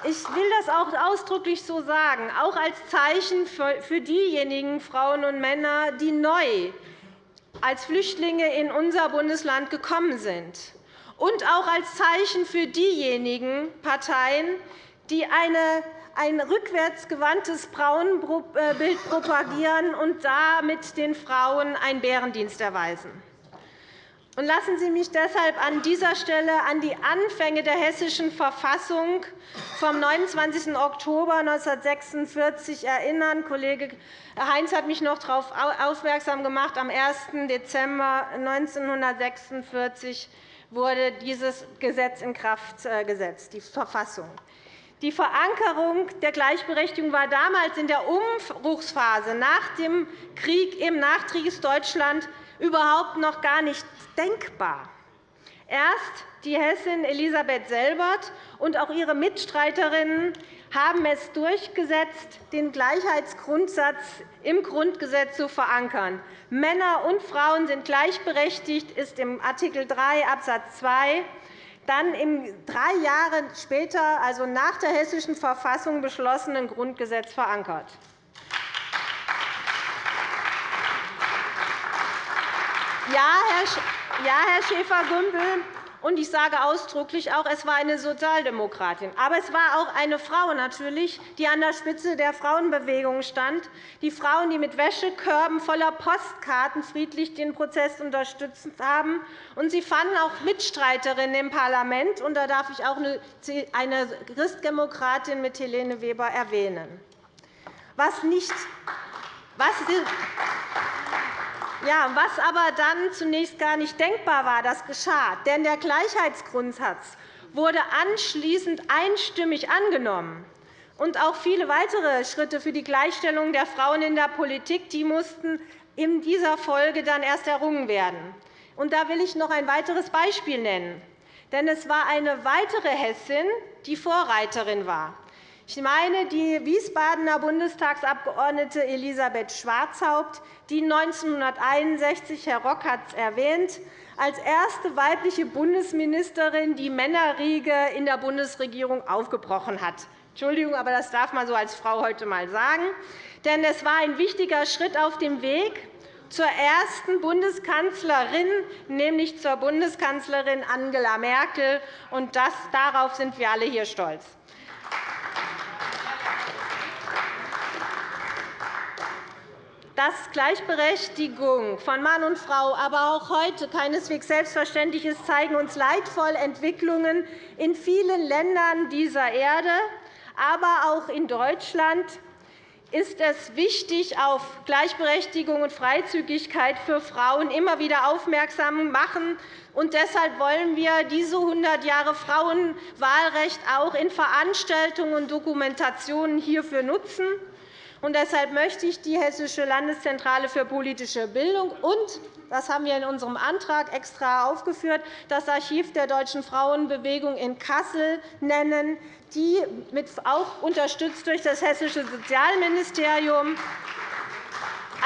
ich will das auch ausdrücklich so sagen, auch als Zeichen für diejenigen Frauen und Männer, die neu als Flüchtlinge in unser Bundesland gekommen sind, und auch als Zeichen für diejenigen Parteien, die eine ein rückwärtsgewandtes Frauenbild propagieren und damit den Frauen einen Bärendienst erweisen. Lassen Sie mich deshalb an dieser Stelle an die Anfänge der Hessischen Verfassung vom 29. Oktober 1946 erinnern. Kollege Heinz hat mich noch darauf aufmerksam gemacht. Am 1. Dezember 1946 wurde dieses Gesetz in Kraft äh, gesetzt, die Verfassung. Die Verankerung der Gleichberechtigung war damals in der Umbruchsphase nach dem Krieg im Nachkriegsdeutschland überhaupt noch gar nicht denkbar. Erst die Hessin Elisabeth Selbert und auch ihre Mitstreiterinnen haben es durchgesetzt, den Gleichheitsgrundsatz im Grundgesetz zu verankern. Männer und Frauen sind gleichberechtigt, ist im Art. 3 Abs. 2 dann im drei Jahre später, also nach der Hessischen Verfassung, beschlossenen Grundgesetz verankert. Ja, Herr Schäfer-Gümbel, und ich sage ausdrücklich auch, es war eine Sozialdemokratin. Aber es war auch eine Frau natürlich, die an der Spitze der Frauenbewegung stand. Die Frauen, die mit Wäschekörben voller Postkarten friedlich den Prozess unterstützt haben. Und sie fanden auch Mitstreiterinnen im Parlament. Und da darf ich auch eine Christdemokratin mit Helene Weber erwähnen. Was nicht was ja, was aber dann zunächst gar nicht denkbar war, das geschah. Denn der Gleichheitsgrundsatz wurde anschließend einstimmig angenommen. Und auch viele weitere Schritte für die Gleichstellung der Frauen in der Politik die mussten in dieser Folge dann erst errungen werden. Und da will ich noch ein weiteres Beispiel nennen. Denn es war eine weitere Hessin, die Vorreiterin war. Ich meine die Wiesbadener Bundestagsabgeordnete Elisabeth Schwarzhaupt, die 1961, Herr Rock hat es erwähnt, als erste weibliche Bundesministerin die Männerriege in der Bundesregierung aufgebrochen hat. Entschuldigung, aber das darf man so als Frau heute einmal sagen. Denn es war ein wichtiger Schritt auf dem Weg zur ersten Bundeskanzlerin, nämlich zur Bundeskanzlerin Angela Merkel. Und das, darauf sind wir alle hier stolz. Dass Gleichberechtigung von Mann und Frau aber auch heute keineswegs selbstverständlich ist, zeigen uns leidvoll Entwicklungen in vielen Ländern dieser Erde. Aber auch in Deutschland ist es wichtig, auf Gleichberechtigung und Freizügigkeit für Frauen immer wieder aufmerksam machen. Und deshalb wollen wir diese 100 Jahre Frauenwahlrecht auch in Veranstaltungen und Dokumentationen hierfür nutzen. Und deshalb möchte ich die Hessische Landeszentrale für politische Bildung und das haben wir in unserem Antrag extra aufgeführt, das Archiv der Deutschen Frauenbewegung in Kassel nennen, die auch unterstützt durch das Hessische Sozialministerium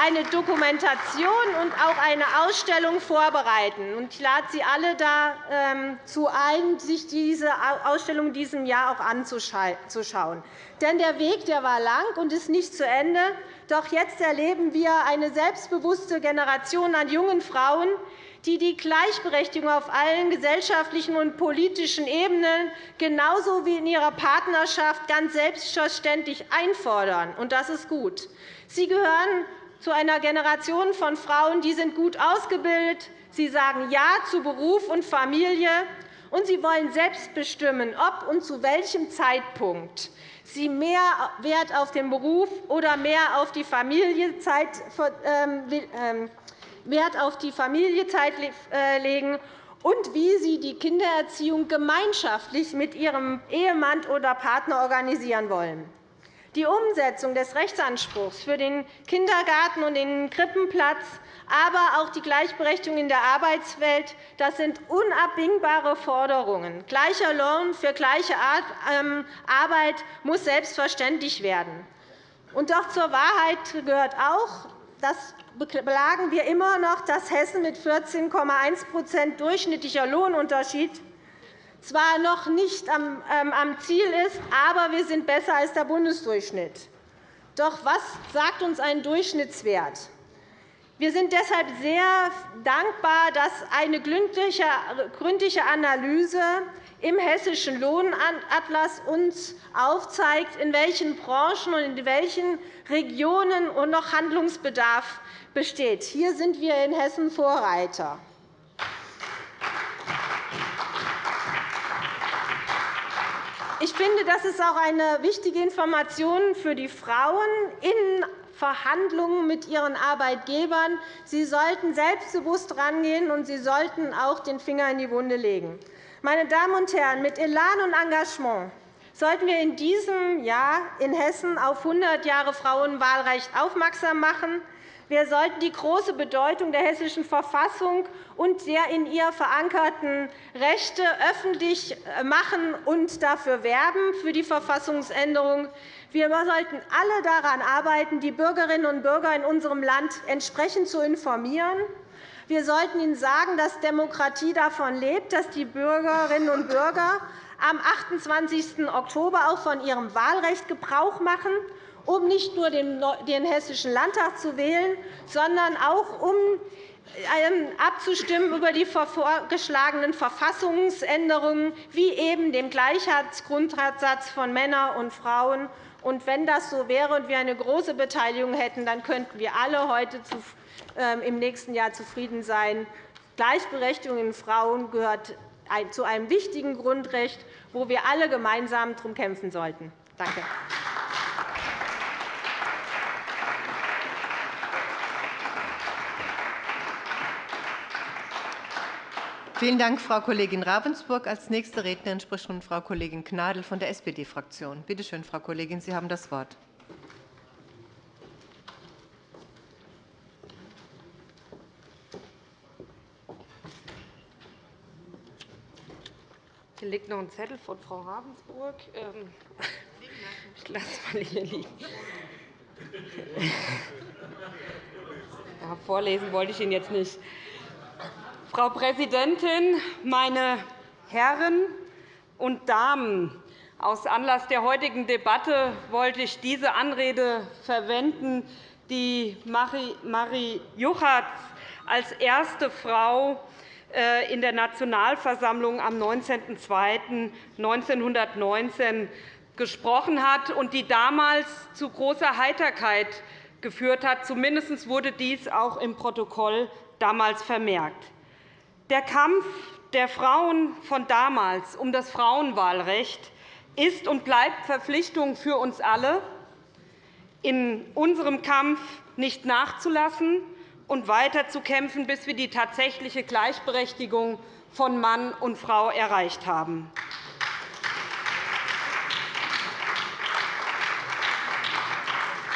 eine Dokumentation und auch eine Ausstellung vorbereiten. Ich lade Sie alle dazu ein, sich diese Ausstellung in diesem Jahr auch anzuschauen. Denn der Weg der war lang und ist nicht zu Ende. Doch jetzt erleben wir eine selbstbewusste Generation an jungen Frauen, die die Gleichberechtigung auf allen gesellschaftlichen und politischen Ebenen genauso wie in ihrer Partnerschaft ganz selbstverständlich einfordern. Das ist gut. Sie gehören zu einer Generation von Frauen, die sind gut ausgebildet. Sie sagen Ja zu Beruf und Familie, und sie wollen selbst bestimmen, ob und zu welchem Zeitpunkt sie mehr Wert auf den Beruf oder mehr auf die Familienzeit ähm, ähm, Wert auf die Familienzeit äh, legen und wie sie die Kindererziehung gemeinschaftlich mit ihrem Ehemann oder Partner organisieren wollen. Die Umsetzung des Rechtsanspruchs für den Kindergarten und den Krippenplatz, aber auch die Gleichberechtigung in der Arbeitswelt das sind unabdingbare Forderungen. Gleicher Lohn für gleiche ähm, Arbeit muss selbstverständlich werden. Und doch zur Wahrheit gehört auch, das belagen wir immer noch, dass Hessen mit 14,1% durchschnittlicher Lohnunterschied zwar noch nicht am ähm, Ziel ist, aber wir sind besser als der Bundesdurchschnitt. Doch was sagt uns ein Durchschnittswert? Wir sind deshalb sehr dankbar, dass eine gründliche Analyse im Hessischen Lohnatlas uns aufzeigt, in welchen Branchen und in welchen Regionen noch Handlungsbedarf besteht. Hier sind wir in Hessen Vorreiter. Ich finde, das ist auch eine wichtige Information für die Frauen in Verhandlungen mit ihren Arbeitgebern. Sie sollten selbstbewusst rangehen, und sie sollten auch den Finger in die Wunde legen. Meine Damen und Herren, mit Elan und Engagement sollten wir in diesem Jahr in Hessen auf 100 Jahre Frauenwahlrecht aufmerksam machen. Wir sollten die große Bedeutung der Hessischen Verfassung und der in ihr verankerten Rechte öffentlich machen und dafür werben, für die Verfassungsänderung. Wir sollten alle daran arbeiten, die Bürgerinnen und Bürger in unserem Land entsprechend zu informieren. Wir sollten ihnen sagen, dass Demokratie davon lebt, dass die Bürgerinnen und Bürger am 28. Oktober auch von ihrem Wahlrecht Gebrauch machen um nicht nur den Hessischen Landtag zu wählen, sondern auch um ähm, abzustimmen über die vorgeschlagenen Verfassungsänderungen, wie eben dem Gleichheitsgrundsatz von Männern und Frauen. Und wenn das so wäre und wir eine große Beteiligung hätten, dann könnten wir alle heute ähm, im nächsten Jahr zufrieden sein. Gleichberechtigung in Frauen gehört zu einem wichtigen Grundrecht, wo wir alle gemeinsam darum kämpfen sollten. Danke. Vielen Dank, Frau Kollegin Ravensburg. Als nächste Rednerin spricht nun Frau Kollegin Gnadl von der SPD-Fraktion. Bitte schön, Frau Kollegin, Sie haben das Wort. Hier liegt noch ein Zettel von Frau Ravensburg. Ähm, ich lasse mal hier liegen. Ja, vorlesen wollte ich ihn jetzt nicht. Frau Präsidentin, meine Herren und Damen! Aus Anlass der heutigen Debatte wollte ich diese Anrede verwenden, die Marie Juchatz als erste Frau äh, in der Nationalversammlung am 19.02.1919 gesprochen hat und die damals zu großer Heiterkeit geführt hat. Zumindest wurde dies auch im Protokoll damals vermerkt. Der Kampf der Frauen von damals um das Frauenwahlrecht ist und bleibt Verpflichtung für uns alle, in unserem Kampf nicht nachzulassen und weiterzukämpfen, bis wir die tatsächliche Gleichberechtigung von Mann und Frau erreicht haben.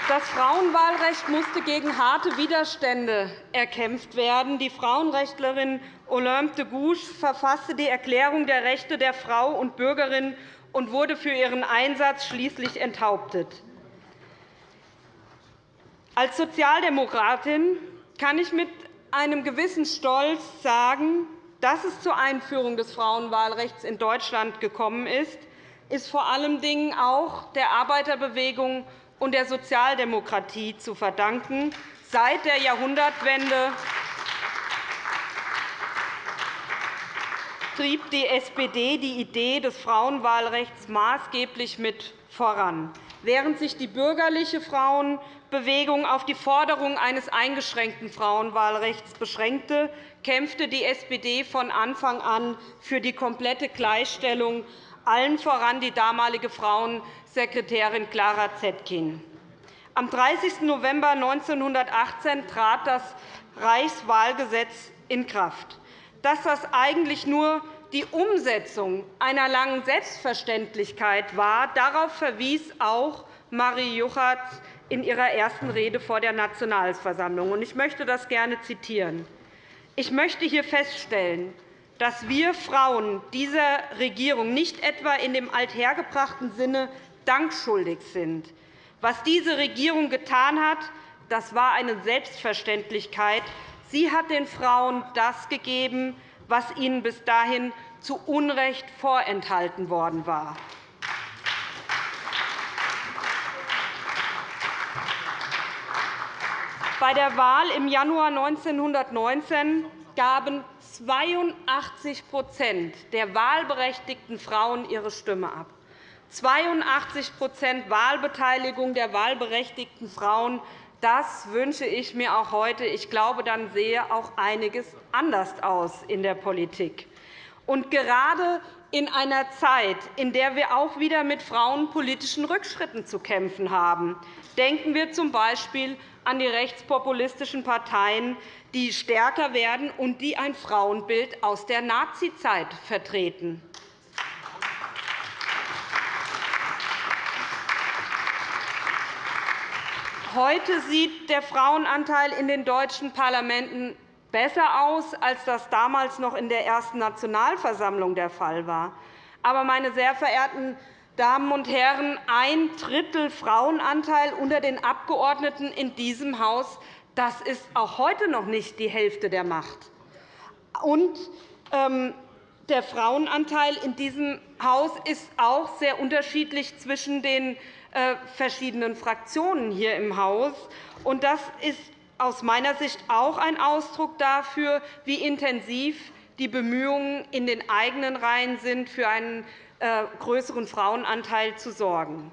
Das Frauenwahlrecht musste gegen harte Widerstände erkämpft werden. Die Frauenrechtlerin Olympe de Gouges verfasste die Erklärung der Rechte der Frau und Bürgerin und wurde für ihren Einsatz schließlich enthauptet. Als Sozialdemokratin kann ich mit einem gewissen Stolz sagen, dass es zur Einführung des Frauenwahlrechts in Deutschland gekommen ist, ist vor allem auch der Arbeiterbewegung und der Sozialdemokratie zu verdanken. Seit der Jahrhundertwende trieb die SPD die Idee des Frauenwahlrechts maßgeblich mit voran. Während sich die bürgerliche Frauenbewegung auf die Forderung eines eingeschränkten Frauenwahlrechts beschränkte, kämpfte die SPD von Anfang an für die komplette Gleichstellung, allen voran die damalige Frauensekretärin Clara Zetkin. Am 30. November 1918 trat das Reichswahlgesetz in Kraft dass das eigentlich nur die Umsetzung einer langen Selbstverständlichkeit war. Darauf verwies auch Marie Juchatz in ihrer ersten Rede vor der Nationalversammlung. Ich möchte das gerne zitieren. Ich möchte hier feststellen, dass wir Frauen dieser Regierung nicht etwa in dem althergebrachten Sinne Dank schuldig sind. Was diese Regierung getan hat, das war eine Selbstverständlichkeit. Sie hat den Frauen das gegeben, was ihnen bis dahin zu Unrecht vorenthalten worden war. Bei der Wahl im Januar 1919 gaben 82% der wahlberechtigten Frauen ihre Stimme ab. 82% Wahlbeteiligung der wahlberechtigten Frauen. Das wünsche ich mir auch heute. Ich glaube, dann sehe auch einiges anders aus in der Politik. Und gerade in einer Zeit, in der wir auch wieder mit frauenpolitischen Rückschritten zu kämpfen haben, denken wir z. B an die rechtspopulistischen Parteien, die stärker werden und die ein Frauenbild aus der Nazizeit vertreten. Heute sieht der Frauenanteil in den deutschen Parlamenten besser aus, als das damals noch in der ersten Nationalversammlung der Fall war. Aber, meine sehr verehrten Damen und Herren, ein Drittel Frauenanteil unter den Abgeordneten in diesem Haus, das ist auch heute noch nicht die Hälfte der Macht. Und, ähm, der Frauenanteil in diesem Haus ist auch sehr unterschiedlich zwischen den verschiedenen Fraktionen hier im Haus. Und das ist aus meiner Sicht auch ein Ausdruck dafür, wie intensiv die Bemühungen in den eigenen Reihen sind, für einen äh, größeren Frauenanteil zu sorgen.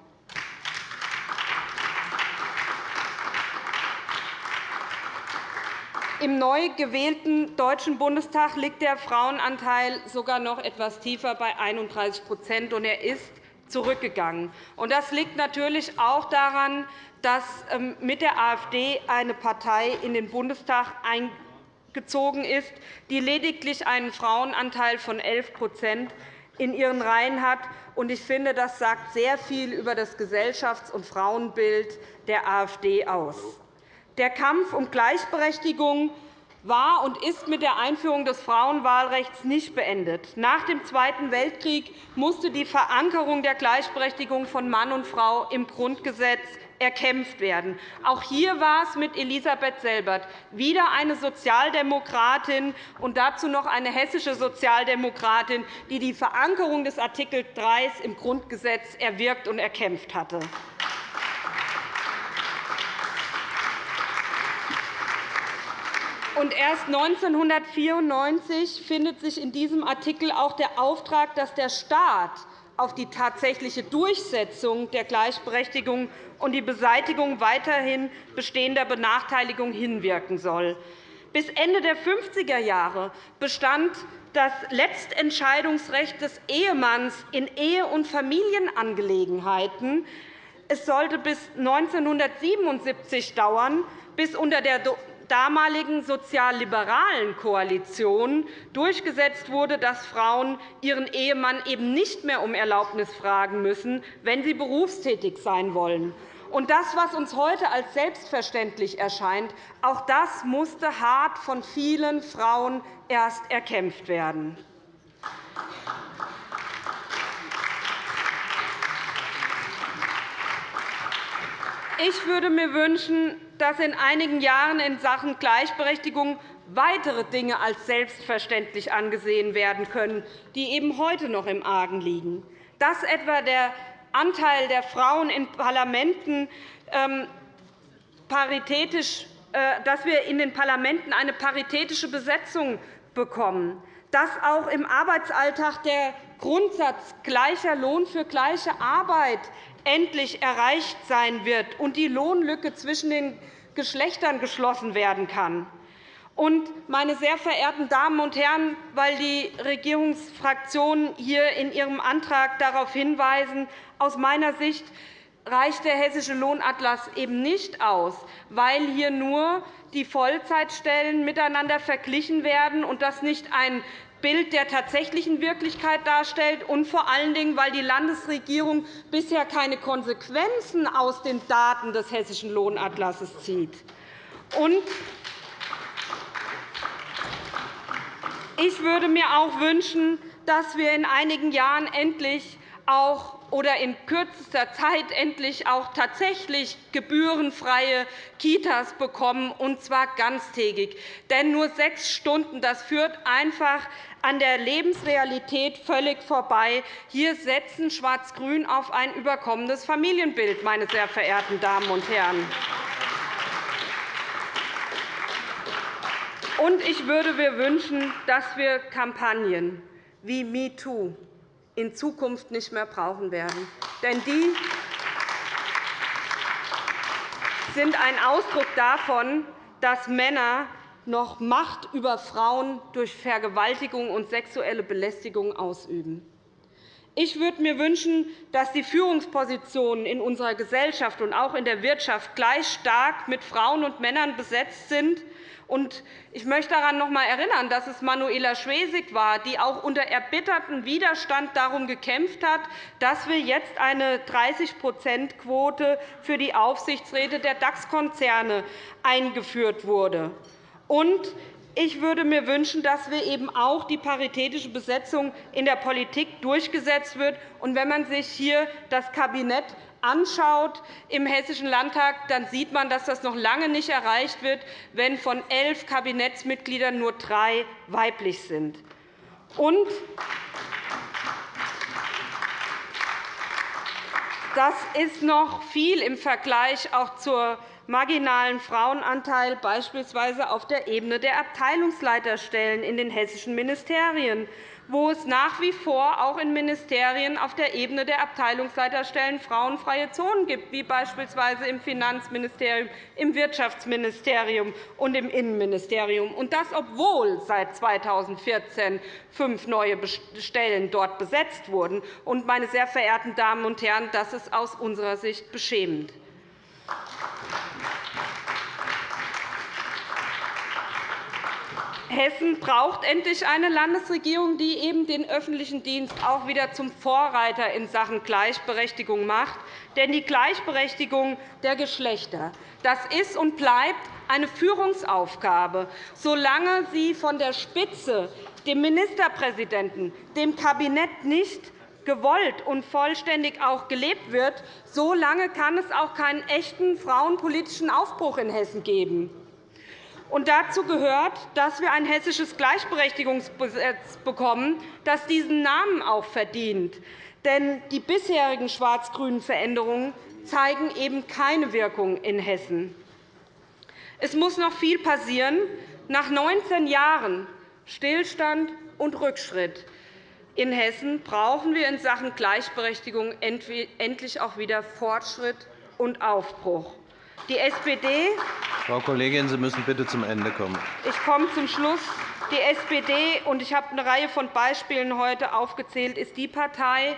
Im neu gewählten Deutschen Bundestag liegt der Frauenanteil sogar noch etwas tiefer bei 31 und er ist zurückgegangen. Das liegt natürlich auch daran, dass ähm, mit der AfD eine Partei in den Bundestag eingezogen ist, die lediglich einen Frauenanteil von 11% in ihren Reihen hat. Ich finde, das sagt sehr viel über das Gesellschafts- und Frauenbild der AfD aus. Der Kampf um Gleichberechtigung war und ist mit der Einführung des Frauenwahlrechts nicht beendet. Nach dem Zweiten Weltkrieg musste die Verankerung der Gleichberechtigung von Mann und Frau im Grundgesetz erkämpft werden. Auch hier war es mit Elisabeth Selbert wieder eine Sozialdemokratin und dazu noch eine hessische Sozialdemokratin, die die Verankerung des Art. 3 im Grundgesetz erwirkt und erkämpft hatte. Und erst 1994 findet sich in diesem Artikel auch der Auftrag, dass der Staat auf die tatsächliche Durchsetzung der Gleichberechtigung und die Beseitigung weiterhin bestehender Benachteiligung hinwirken soll. Bis Ende der 50er Jahre bestand das Letztentscheidungsrecht des Ehemanns in Ehe- und Familienangelegenheiten. Es sollte bis 1977 dauern, bis unter der damaligen sozialliberalen Koalition durchgesetzt wurde, dass Frauen ihren Ehemann eben nicht mehr um Erlaubnis fragen müssen, wenn sie berufstätig sein wollen. Und das, was uns heute als selbstverständlich erscheint, auch das musste hart von vielen Frauen erst erkämpft werden. Ich würde mir wünschen, dass in einigen Jahren in Sachen Gleichberechtigung weitere Dinge als selbstverständlich angesehen werden können, die eben heute noch im Argen liegen. Dass etwa der Anteil der Frauen in Parlamenten ähm, paritätisch, äh, dass wir in den Parlamenten eine paritätische Besetzung bekommen, dass auch im Arbeitsalltag der Grundsatz gleicher Lohn für gleiche Arbeit endlich erreicht sein wird und die Lohnlücke zwischen den Geschlechtern geschlossen werden kann. Und, meine sehr verehrten Damen und Herren, weil die Regierungsfraktionen hier in ihrem Antrag darauf hinweisen, aus meiner Sicht reicht der Hessische Lohnatlas eben nicht aus, weil hier nur die Vollzeitstellen miteinander verglichen werden und das nicht ein Bild der tatsächlichen Wirklichkeit darstellt, und vor allen Dingen, weil die Landesregierung bisher keine Konsequenzen aus den Daten des Hessischen Lohnatlasses zieht. Ich würde mir auch wünschen, dass wir in einigen Jahren endlich auch oder in kürzester Zeit endlich auch tatsächlich gebührenfreie Kitas bekommen, und zwar ganztägig. Denn nur sechs Stunden das führt einfach an der Lebensrealität völlig vorbei. Hier setzen Schwarz-Grün auf ein überkommendes Familienbild, meine sehr verehrten Damen und Herren. Und ich würde mir wünschen, dass wir Kampagnen wie MeToo in Zukunft nicht mehr brauchen werden. Denn die sind ein Ausdruck davon, dass Männer noch Macht über Frauen durch Vergewaltigung und sexuelle Belästigung ausüben. Ich würde mir wünschen, dass die Führungspositionen in unserer Gesellschaft und auch in der Wirtschaft gleich stark mit Frauen und Männern besetzt sind ich möchte daran noch einmal erinnern, dass es Manuela Schwesig war, die auch unter erbittertem Widerstand darum gekämpft hat, dass wir jetzt eine 30-%-Quote für die Aufsichtsräte der DAX-Konzerne eingeführt wurde. Ich würde mir wünschen, dass wir eben auch die paritätische Besetzung in der Politik durchgesetzt wird. wenn man sich hier das Kabinett anschaut im Hessischen Landtag, dann sieht man, dass das noch lange nicht erreicht wird, wenn von elf Kabinettsmitgliedern nur drei weiblich sind. Und das ist noch viel im Vergleich auch zur marginalen Frauenanteil beispielsweise auf der Ebene der Abteilungsleiterstellen in den hessischen Ministerien wo es nach wie vor auch in Ministerien auf der Ebene der Abteilungsleiterstellen frauenfreie Zonen gibt, wie beispielsweise im Finanzministerium, im Wirtschaftsministerium und im Innenministerium, und das, obwohl seit 2014 fünf neue Stellen dort besetzt wurden. meine sehr verehrten Damen und Herren, das ist aus unserer Sicht beschämend. Hessen braucht endlich eine Landesregierung, die eben den öffentlichen Dienst auch wieder zum Vorreiter in Sachen Gleichberechtigung macht. Denn die Gleichberechtigung der Geschlechter das ist und bleibt eine Führungsaufgabe. Solange sie von der Spitze, dem Ministerpräsidenten, dem Kabinett nicht gewollt und vollständig auch gelebt wird, solange kann es auch keinen echten frauenpolitischen Aufbruch in Hessen geben. Und dazu gehört, dass wir ein hessisches Gleichberechtigungsgesetz bekommen, das diesen Namen auch verdient. Denn die bisherigen schwarz-grünen Veränderungen zeigen eben keine Wirkung in Hessen. Es muss noch viel passieren. Nach 19 Jahren Stillstand und Rückschritt in Hessen brauchen wir in Sachen Gleichberechtigung endlich auch wieder Fortschritt und Aufbruch. Die SPD Frau Kollegin, Sie müssen bitte zum Ende kommen. Ich komme zum Schluss. Die SPD, und ich habe eine Reihe von Beispielen heute aufgezählt, ist die Partei,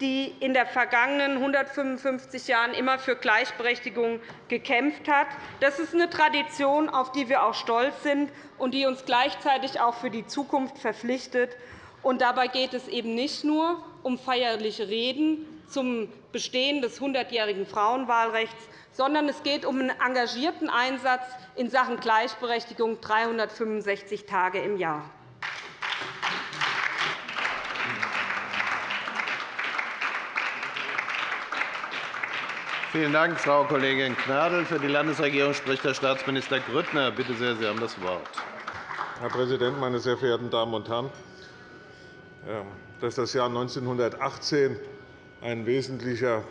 die in den vergangenen 155 Jahren immer für Gleichberechtigung gekämpft hat. Das ist eine Tradition, auf die wir auch stolz sind und die uns gleichzeitig auch für die Zukunft verpflichtet. Und dabei geht es eben nicht nur um feierliche Reden zum Bestehen des 100-jährigen Frauenwahlrechts, sondern es geht um einen engagierten Einsatz in Sachen Gleichberechtigung 365 Tage im Jahr. Vielen Dank, Frau Kollegin Gnadl. Für die Landesregierung spricht Herr Staatsminister Grüttner. Bitte sehr, Sie haben das Wort. Herr Präsident, meine sehr verehrten Damen und Herren! Dass das Jahr 1918 ein wesentlicher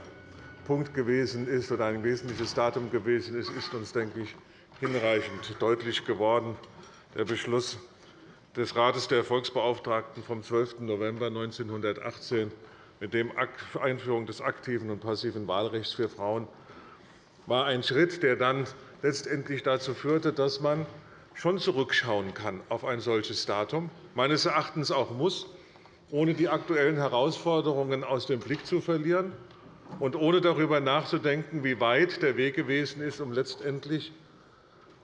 Punkt gewesen ist oder ein wesentliches Datum gewesen ist, ist uns, denke ich, hinreichend deutlich geworden. Der Beschluss des Rates der Volksbeauftragten vom 12. November 1918 mit der Einführung des aktiven und passiven Wahlrechts für Frauen war ein Schritt, der dann letztendlich dazu führte, dass man schon zurückschauen kann auf ein solches Datum, meines Erachtens auch muss, ohne die aktuellen Herausforderungen aus dem Blick zu verlieren und ohne darüber nachzudenken, wie weit der Weg gewesen ist, um letztendlich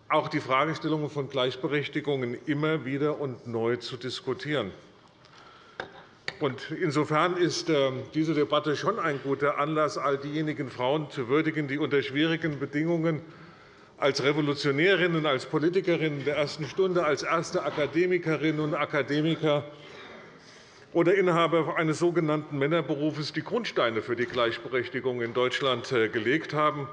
auch die Fragestellungen von Gleichberechtigung immer wieder und neu zu diskutieren. Insofern ist ähm, diese Debatte schon ein guter Anlass, all diejenigen Frauen zu würdigen, die unter schwierigen Bedingungen als Revolutionärinnen, als Politikerinnen der ersten Stunde, als erste Akademikerinnen und Akademiker oder Inhaber eines sogenannten Männerberufes die Grundsteine für die Gleichberechtigung in Deutschland äh, gelegt haben.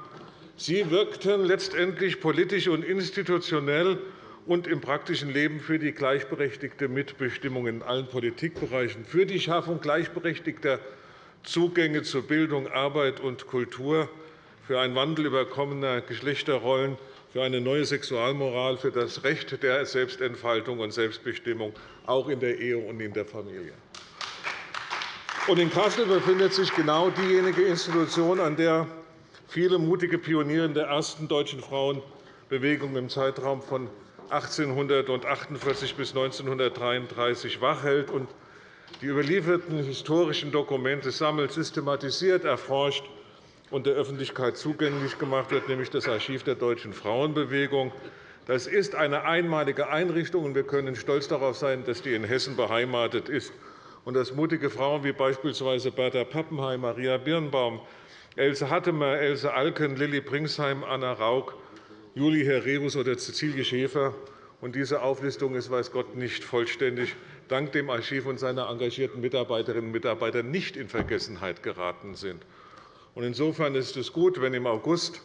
Sie wirkten letztendlich politisch und institutionell und im praktischen Leben für die gleichberechtigte Mitbestimmung in allen Politikbereichen, für die Schaffung gleichberechtigter Zugänge zu Bildung, Arbeit und Kultur, für einen Wandel überkommener Geschlechterrollen, für eine neue Sexualmoral, für das Recht der Selbstentfaltung und Selbstbestimmung, auch in der Ehe und in der Familie. In Kassel befindet sich genau diejenige Institution, an der viele mutige Pioniere der ersten deutschen Frauenbewegung im Zeitraum von 1848 bis 1933 wachhält und die überlieferten historischen Dokumente sammelt, systematisiert, erforscht und der Öffentlichkeit zugänglich gemacht wird, nämlich das Archiv der Deutschen Frauenbewegung. Das ist eine einmalige Einrichtung, und wir können stolz darauf sein, dass die in Hessen beheimatet ist und dass mutige Frauen wie beispielsweise Bertha Pappenheim, Maria Birnbaum, Else Hattemer, Else Alken, Lilly Pringsheim, Anna Rauch Juli Herrebus oder Cäcilie Schäfer. Und diese Auflistung ist, weiß Gott, nicht vollständig, dank dem Archiv und seiner engagierten Mitarbeiterinnen und Mitarbeiter nicht in Vergessenheit geraten sind. Insofern ist es gut, wenn im August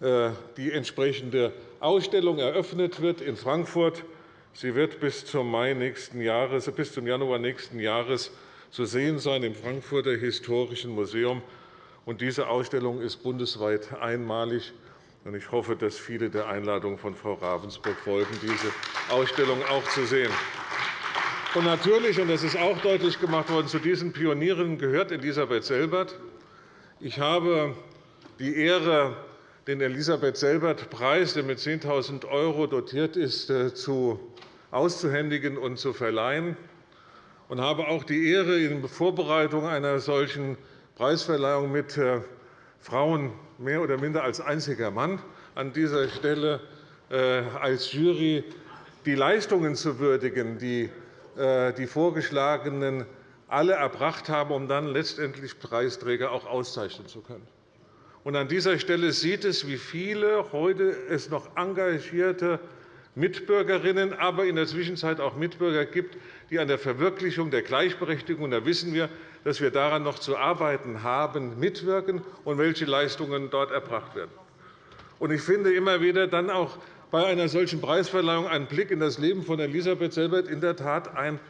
äh, die entsprechende Ausstellung eröffnet wird in Frankfurt. Sie wird bis zum, Mai nächsten Jahres, bis zum Januar nächsten Jahres zu sehen sein im Frankfurter Historischen Museum. Diese Ausstellung ist bundesweit einmalig. Ich hoffe, dass viele der Einladung von Frau Ravensburg folgen, diese Ausstellung auch zu sehen. Und natürlich, und das ist auch deutlich gemacht worden, zu diesen Pionieren gehört Elisabeth Selbert. Ich habe die Ehre, den Elisabeth-Selbert-Preis, der mit 10.000 € dotiert ist, äh, auszuhändigen und zu verleihen und habe auch die Ehre, in Vorbereitung einer solchen Preisverleihung mit äh, Frauen mehr oder minder als einziger Mann an dieser Stelle äh, als Jury die Leistungen zu würdigen, die äh, die Vorgeschlagenen alle erbracht haben, um dann letztendlich Preisträger auch auszeichnen zu können. An dieser Stelle sieht es, wie viele heute es noch engagierte Mitbürgerinnen, aber in der Zwischenzeit auch Mitbürger gibt, die an der Verwirklichung der Gleichberechtigung, da wissen wir, dass wir daran noch zu arbeiten haben, mitwirken und welche Leistungen dort erbracht werden. Ich finde immer wieder dann auch bei einer solchen Preisverleihung ein Blick in das Leben von Elisabeth Selbert in der Tat ein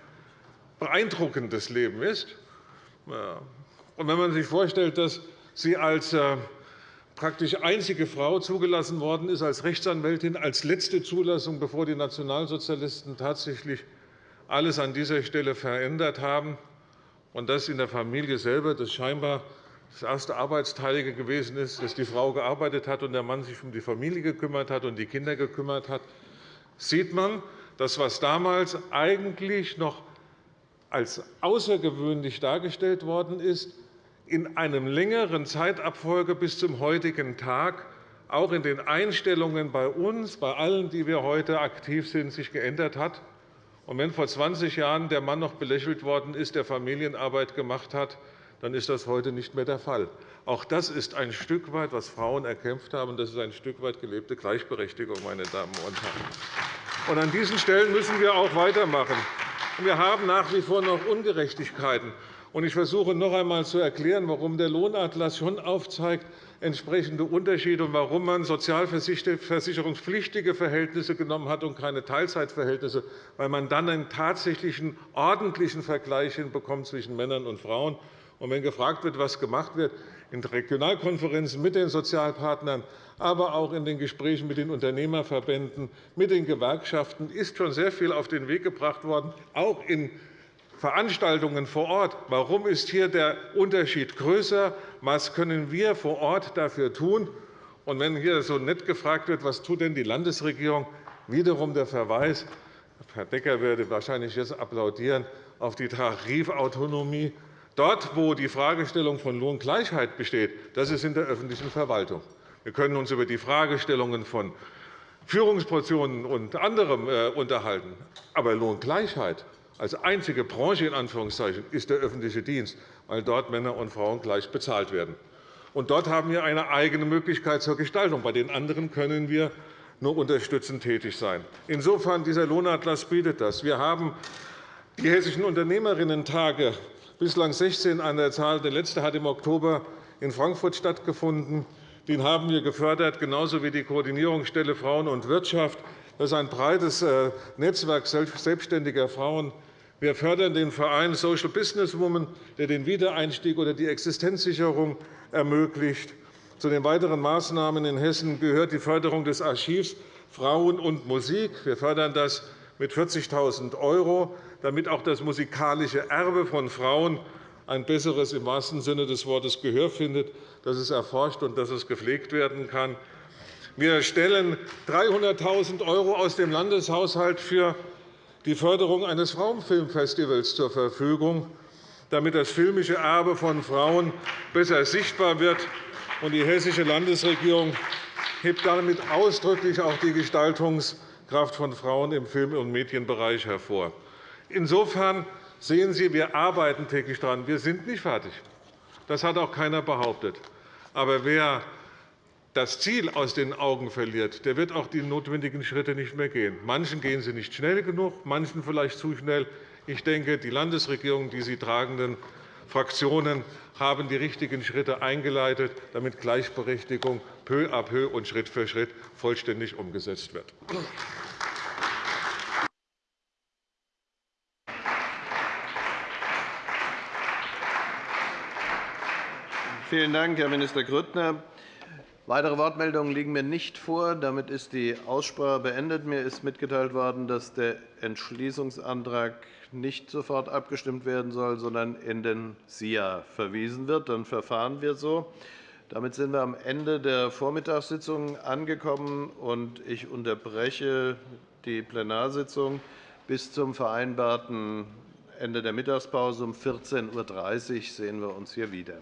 beeindruckendes Leben ist. Wenn man sich vorstellt, dass sie als äh, praktisch einzige Frau zugelassen worden ist als Rechtsanwältin, als letzte Zulassung, bevor die Nationalsozialisten tatsächlich alles an dieser Stelle verändert haben, und dass in der Familie selber das scheinbar das erste Arbeitsteilige gewesen ist, dass die Frau gearbeitet hat und der Mann sich um die Familie gekümmert hat und die Kinder gekümmert hat, sieht man, dass was damals eigentlich noch als außergewöhnlich dargestellt worden ist, in einem längeren Zeitabfolge bis zum heutigen Tag auch in den Einstellungen bei uns, bei allen, die wir heute aktiv sind, sich geändert hat. Und wenn vor 20 Jahren der Mann noch belächelt worden ist, der Familienarbeit gemacht hat, dann ist das heute nicht mehr der Fall. Auch das ist ein Stück weit, was Frauen erkämpft haben. Das ist ein Stück weit gelebte Gleichberechtigung, meine Damen und Herren. Und an diesen Stellen müssen wir auch weitermachen. Wir haben nach wie vor noch Ungerechtigkeiten. Ich versuche noch einmal zu erklären, warum der Lohnatlas schon aufzeigt, entsprechende Unterschiede und warum man sozialversicherungspflichtige Verhältnisse genommen hat und keine Teilzeitverhältnisse, weil man dann einen tatsächlichen ordentlichen Vergleich hinbekommt zwischen Männern und Frauen. Und wenn gefragt wird, was gemacht wird, in Regionalkonferenzen mit den Sozialpartnern, aber auch in den Gesprächen mit den Unternehmerverbänden, mit den Gewerkschaften ist schon sehr viel auf den Weg gebracht worden, auch in Veranstaltungen vor Ort. Warum ist hier der Unterschied größer? Was können wir vor Ort dafür tun? Und wenn hier so nett gefragt wird, was tut denn die Landesregierung, wiederum der Verweis, Herr Decker würde wahrscheinlich jetzt applaudieren, auf die Tarifautonomie. Dort, wo die Fragestellung von Lohngleichheit besteht, das ist in der öffentlichen Verwaltung. Wir können uns über die Fragestellungen von Führungspositionen und anderem äh, unterhalten. Aber Lohngleichheit als einzige Branche in Anführungszeichen, ist der öffentliche Dienst, weil dort Männer und Frauen gleich bezahlt werden. Und dort haben wir eine eigene Möglichkeit zur Gestaltung. Bei den anderen können wir nur unterstützend tätig sein. Insofern dieser Lohnatlas bietet das. Wir haben die Hessischen Unternehmerinnen-Tage bislang 16 an der Zahl. Der letzte hat im Oktober in Frankfurt stattgefunden. Den haben wir gefördert, genauso wie die Koordinierungsstelle Frauen und Wirtschaft. Das ist ein breites äh, Netzwerk selbstständiger Frauen. Wir fördern den Verein Social Business Women, der den Wiedereinstieg oder die Existenzsicherung ermöglicht. Zu den weiteren Maßnahmen in Hessen gehört die Förderung des Archivs Frauen und Musik. Wir fördern das mit 40.000 €, damit auch das musikalische Erbe von Frauen ein besseres im wahrsten Sinne des Wortes Gehör findet, dass es erforscht und dass es gepflegt werden kann. Wir stellen 300.000 € aus dem Landeshaushalt für die Förderung eines Frauenfilmfestivals zur Verfügung, damit das filmische Erbe von Frauen besser sichtbar wird. Die Hessische Landesregierung hebt damit ausdrücklich auch die Gestaltungskraft von Frauen im Film- und Medienbereich hervor. Insofern sehen Sie, wir arbeiten täglich daran. Wir sind nicht fertig. Das hat auch keiner behauptet. Aber wer das Ziel aus den Augen verliert, der wird auch die notwendigen Schritte nicht mehr gehen. Manchen gehen sie nicht schnell genug, manchen vielleicht zu schnell. Ich denke, die Landesregierung, die sie tragenden Fraktionen haben die richtigen Schritte eingeleitet, damit Gleichberechtigung peu à peu und Schritt für Schritt vollständig umgesetzt wird. Vielen Dank, Herr Minister Grüttner. Weitere Wortmeldungen liegen mir nicht vor. Damit ist die Aussprache beendet. Mir ist mitgeteilt worden, dass der Entschließungsantrag nicht sofort abgestimmt werden soll, sondern in den SIA verwiesen wird. Dann verfahren wir so. Damit sind wir am Ende der Vormittagssitzung angekommen. und Ich unterbreche die Plenarsitzung bis zum vereinbarten Ende der Mittagspause. Um 14.30 Uhr sehen wir uns hier wieder.